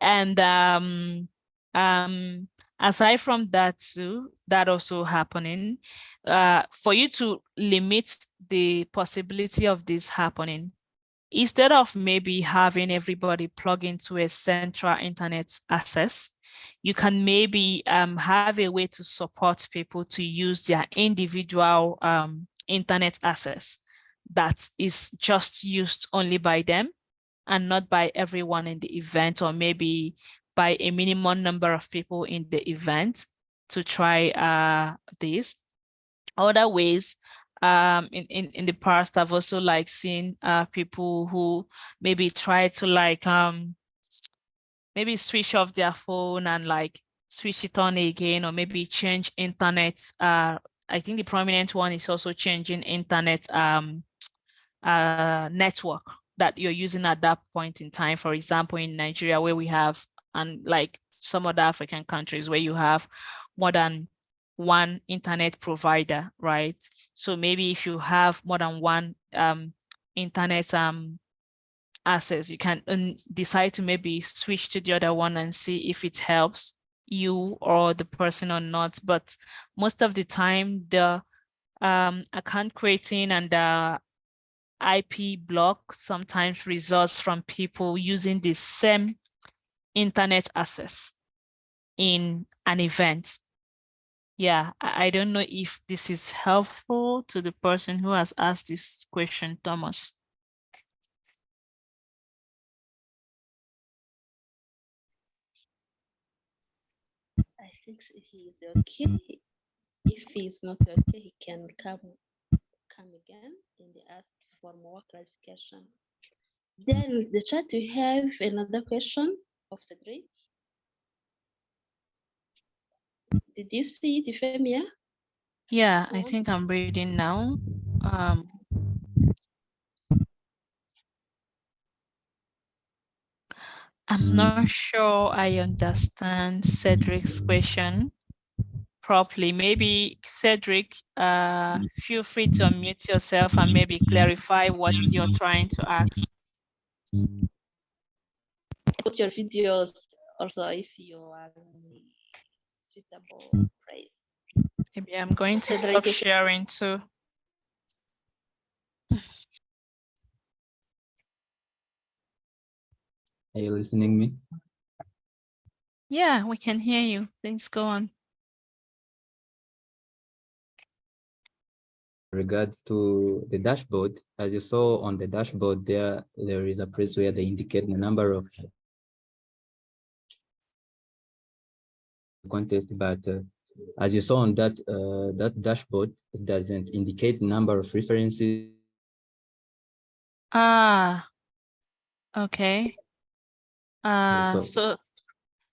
Speaker 2: And um, um, aside from that too, that also happening, uh, for you to limit the possibility of this happening, instead of maybe having everybody plug into a central internet access, you can maybe um, have a way to support people to use their individual um, internet access that is just used only by them and not by everyone in the event or maybe by a minimum number of people in the event to try uh, this. Other ways um, in, in, in the past, I've also like seen uh, people who maybe try to like um, maybe switch off their phone and like switch it on again or maybe change internet uh, I think the prominent one is also changing internet um, uh, network that you're using at that point in time. For example, in Nigeria, where we have, and like some other African countries where you have more than one internet provider, right? So maybe if you have more than one um, internet um, access, you can um, decide to maybe switch to the other one and see if it helps you or the person or not. But most of the time, the um, account creating and the IP block sometimes results from people using the same internet access in an event. Yeah, I, I don't know if this is helpful to the person who has asked this question, Thomas.
Speaker 1: I think he's okay. If he's not okay, he can come come again and ask for more clarification. Then the chat we have another question of Cedric. Did you see it, Euphemia?
Speaker 2: Yeah, I think I'm reading now. Um, I'm not sure I understand Cedric's question properly. Maybe Cedric, uh, feel free to unmute yourself and maybe clarify what you're trying to ask.
Speaker 1: Put your videos also if you are in suitable place.
Speaker 2: Maybe I'm going to
Speaker 1: Cedric
Speaker 2: stop sharing too.
Speaker 3: Are you listening me?
Speaker 2: Yeah, we can hear you. Please go on.
Speaker 3: regards to the dashboard, as you saw on the dashboard there, there is a place where they indicate the number of contest, but uh, as you saw on that uh, that dashboard, it doesn't indicate number of references.
Speaker 2: Ah, okay. Uh,
Speaker 3: so-
Speaker 2: so,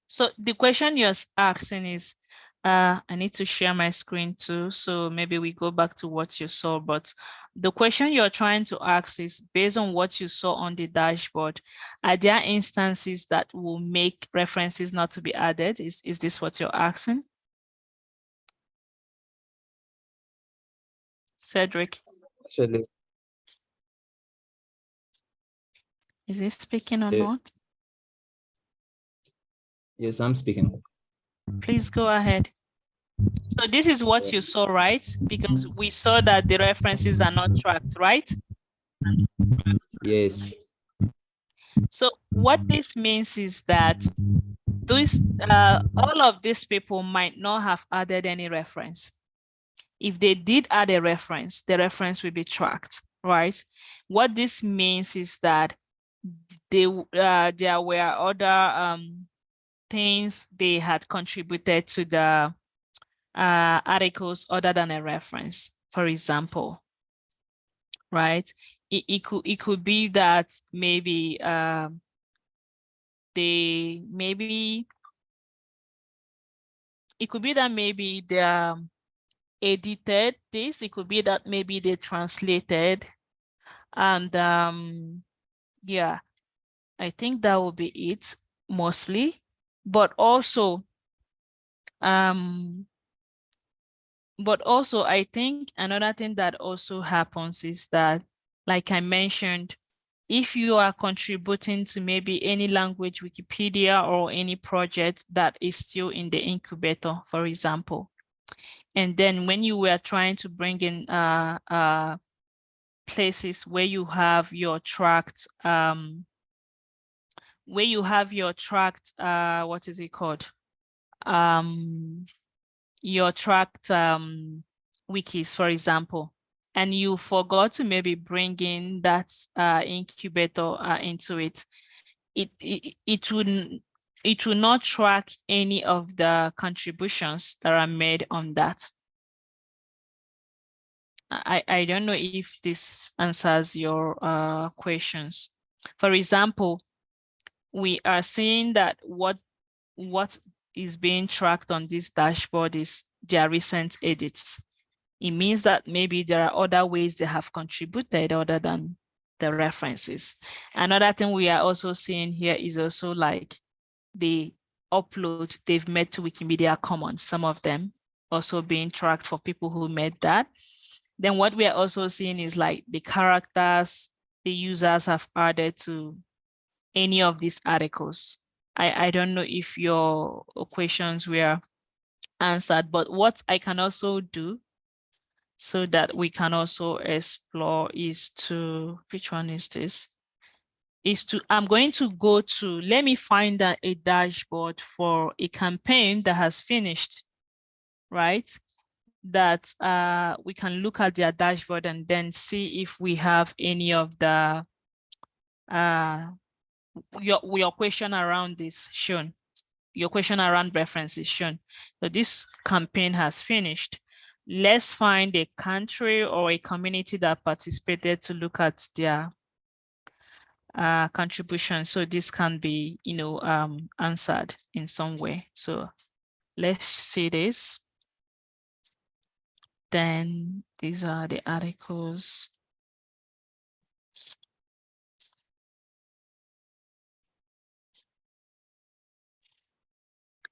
Speaker 2: so the question you're asking is, uh, I need to share my screen too, so maybe we go back to what you saw, but the question you're trying to ask is based on what you saw on the dashboard, are there instances that will make references not to be added? Is, is this what you're asking? Cedric,
Speaker 3: Actually,
Speaker 2: is he speaking or
Speaker 3: Yeah.
Speaker 2: not?
Speaker 3: Yes, I'm speaking.
Speaker 2: Please go ahead. So this is what you saw, right? Because we saw that the references are not tracked, right?
Speaker 3: Yes,
Speaker 2: So what this means is that those, uh, all of these people might not have added any reference. If they did add a reference, the reference will be tracked, right? What this means is that they, uh, there were other, um, things they had contributed to the, uh, articles other than a reference, for example, right? It, it could, it could be that maybe, um, they maybe it could be that maybe they um, edited this it could be that maybe they translated and um yeah i think that will be it mostly but also um but also i think another thing that also happens is that like i mentioned if you are contributing to maybe any language Wikipedia or any project that is still in the incubator, for example. And then when you were trying to bring in uh, uh, places where you have your tracked, um, where you have your tracked, uh, what is it called? Um, your tracked um, wikis, for example and you forgot to maybe bring in that uh, incubator uh, into it, it it it would it will not track any of the contributions that are made on that. I I don't know if this answers your uh, questions. For example, we are seeing that what what is being tracked on this dashboard is their recent edits it means that maybe there are other ways they have contributed other than the references. Another thing we are also seeing here is also like the upload they've made to Wikimedia Commons, some of them also being tracked for people who made that. Then what we are also seeing is like the characters the users have added to any of these articles. I, I don't know if your questions were answered, but what I can also do so that we can also explore is to, which one is this? Is to, I'm going to go to, let me find a, a dashboard for a campaign that has finished, right? That uh, we can look at their dashboard and then see if we have any of the, uh, your, your question around this shown, your question around references shown. So this campaign has finished let's find a country or a community that participated to look at their uh, contribution. So this can be, you know, um, answered in some way. So let's see this. Then these are the articles.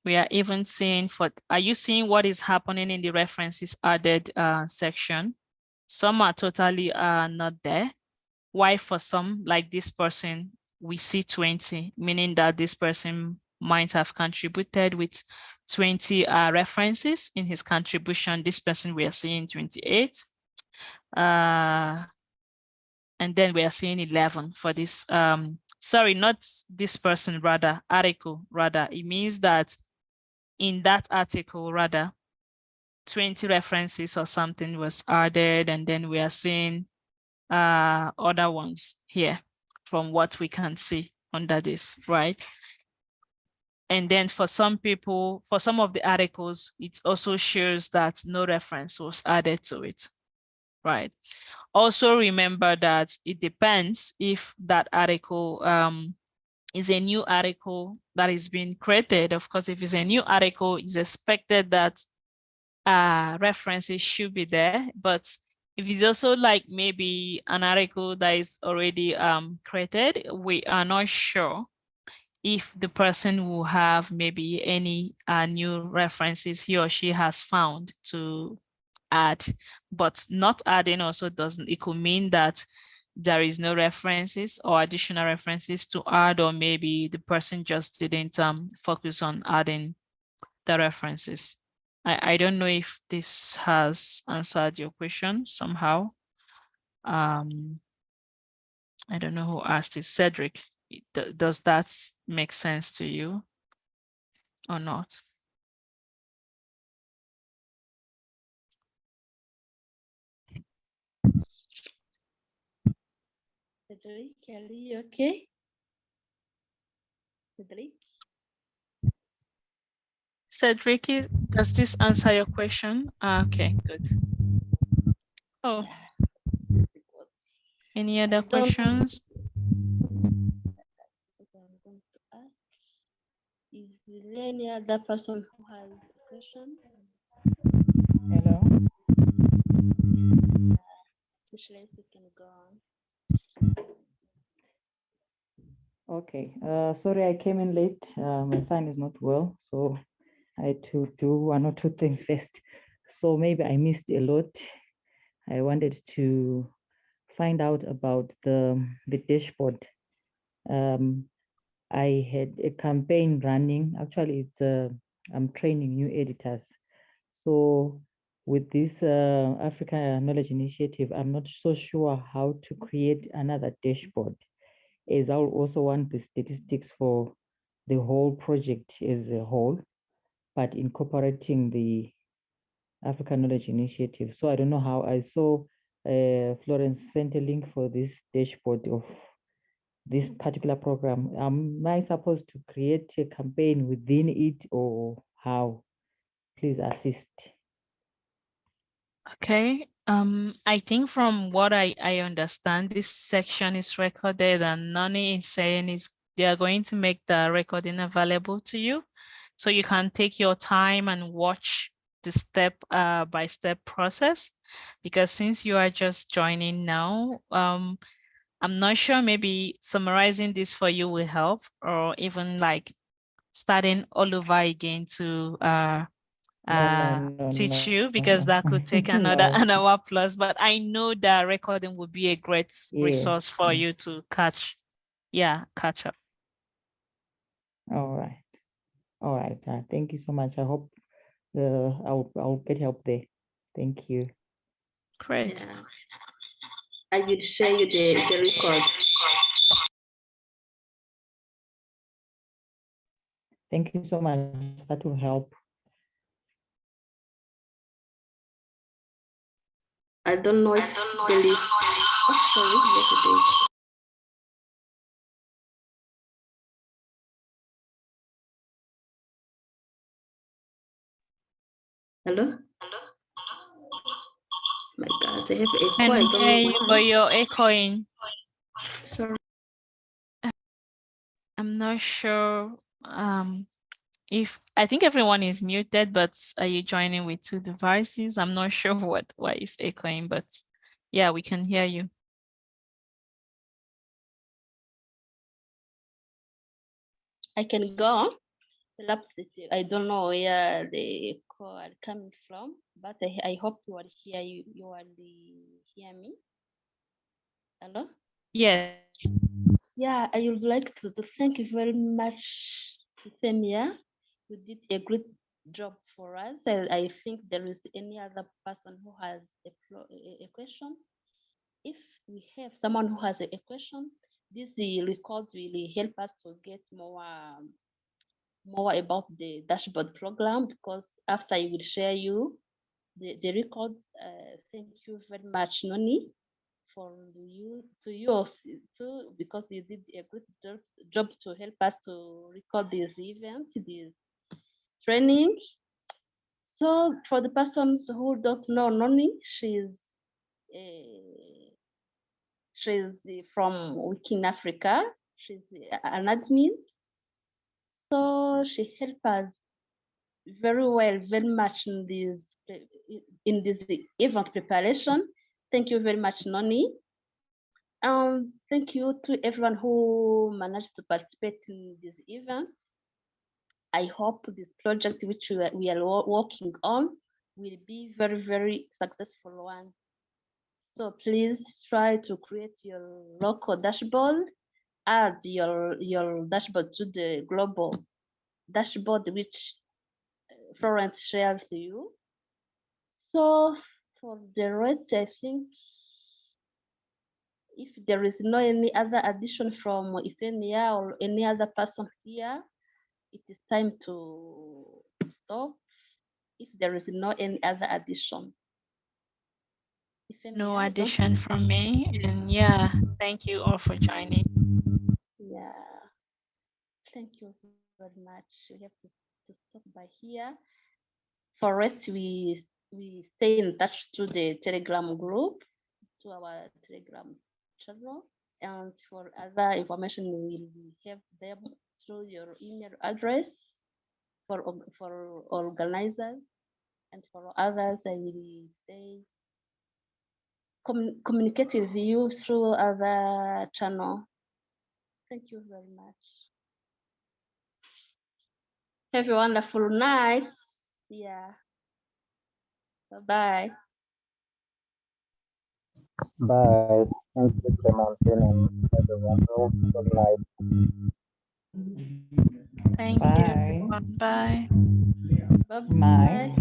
Speaker 2: We are even seeing for, are you seeing what is happening in the references added uh, section? Some are totally uh, not there. Why for some, like this person, we see 20, meaning that this person might have contributed with 20 uh, references in his contribution. This person we are seeing 28. Uh, and then we are seeing 11 for this, um, sorry, not this person, rather, article, rather. It means that in that article, rather, 20 references or something was added, and then we are seeing uh, other ones here from what we can see under this, right? And then for some people, for some of the articles, it also shows that no reference was added to it, right? Also remember that it depends if that article um, is a new article that is being created. Of course, if it's a new article, it's expected that uh, references should be there. But if it's also like maybe an article that is already um, created, we are not sure if the person will have maybe any uh, new references he or she has found to add, but not adding also doesn't, it could mean that there is no references or additional references to add, or maybe the person just didn't um, focus on adding the references. I, I don't know if this has answered your question somehow. Um, I don't know who asked it, Cedric. Does that make sense to you or not?
Speaker 1: Cedric, are you okay? Cedric?
Speaker 2: Cedric, does this answer your question? Ah, Okay, good. Oh, any other questions?
Speaker 1: That's I'm going to ask. Is there any other person who has a question?
Speaker 6: Hello.
Speaker 1: Socialist, you can go on.
Speaker 6: Okay. Uh, sorry, I came in late. Uh, my son is not well, so I had to do one or two [LAUGHS] things first. So maybe I missed a lot. I wanted to find out about the the dashboard. Um, I had a campaign running. Actually, it's uh, I'm training new editors. So with this uh, Africa Knowledge Initiative, I'm not so sure how to create another dashboard as I'll also want the statistics for the whole project as a whole, but incorporating the African Knowledge Initiative. So I don't know how I saw uh, Florence sent a link for this dashboard of this particular program. Am I supposed to create a campaign within it or how? Please assist.
Speaker 2: Okay, um, I think from what I, I understand, this section is recorded and Nani is saying is they are going to make the recording available to you. So you can take your time and watch the step uh, by step process. Because since you are just joining now, um, I'm not sure maybe summarizing this for you will help or even like starting all over again to uh,
Speaker 6: No, no,
Speaker 2: uh,
Speaker 6: no,
Speaker 2: teach
Speaker 6: no,
Speaker 2: you because that could [LAUGHS] take another
Speaker 6: No. [LAUGHS]
Speaker 2: an hour plus. But I know that recording would be a great resource for
Speaker 6: yes.
Speaker 2: you to catch, yeah, catch up.
Speaker 6: All right. All right. Uh, thank you so much. I hope uh, I'll, I'll get help there. Thank you.
Speaker 2: Great.
Speaker 1: Yeah. I will share you the, the records.
Speaker 6: Thank you so much. That will help.
Speaker 1: I don't know if there is, oh, sorry, yesterday. Hello? Hello? My God, I have echo. I
Speaker 2: Can
Speaker 1: don't know
Speaker 2: hear you,
Speaker 1: why.
Speaker 2: but you're echoing.
Speaker 1: Sorry.
Speaker 2: I'm not sure um, if, I think everyone is muted, but are you joining with two devices? I'm not [LAUGHS] sure what, why is echoing, but yeah, we can hear you.
Speaker 1: I can go on. Perhaps it- I don't know where the call are coming from, but I, I hope you are here. You, you are the, hear me. Hello?
Speaker 2: Yeah,
Speaker 1: Yeah, I would like to, to thank you very much, Femia. You did a great job for us. I, I think there is any other person who has a, a, question. if we have someone who has a, a question, these records will help us to get more um, more about the dashboard program because after I will share you the, the records. Uh, thank you very much, Noni, for you to you too, because you did a good job, job to help us to record this event, this training. So for the persons who don't know Noni, she's uh, she's from Wiki in Africa. She's an admin. So she helped us very well, very much in this uh, in this event preparation. Thank you very much, Noni. Um, thank you to everyone who managed to participate in this event. I hope this project which we are, we are working on will be very, very successful one. So please try to create your local dashboard, add your, your dashboard to the global dashboard which uh, Florence shared to you. So for the rest, I think if there is no any other addition from Euphemia or any other person here, it is time to stop. If there is no any other addition. Euphemia,
Speaker 2: No addition from me. And yeah, thank you all for joining.
Speaker 1: Yeah. Thank you very much. We have to, to stop by here. For rest, we we stay in touch through the Telegram group, to our Telegram channel. And for other information, we will have them through your email address for for organizers. And for others, I will communicate with you through other channel. Thank you very much. Have a wonderful night. Yeah. Bye-bye.
Speaker 7: Bye. Thank you, Clementine, everyone. Good night.
Speaker 2: Thank you.
Speaker 6: Bye.
Speaker 2: everyone. Bye.
Speaker 1: Bye-bye.
Speaker 6: Night.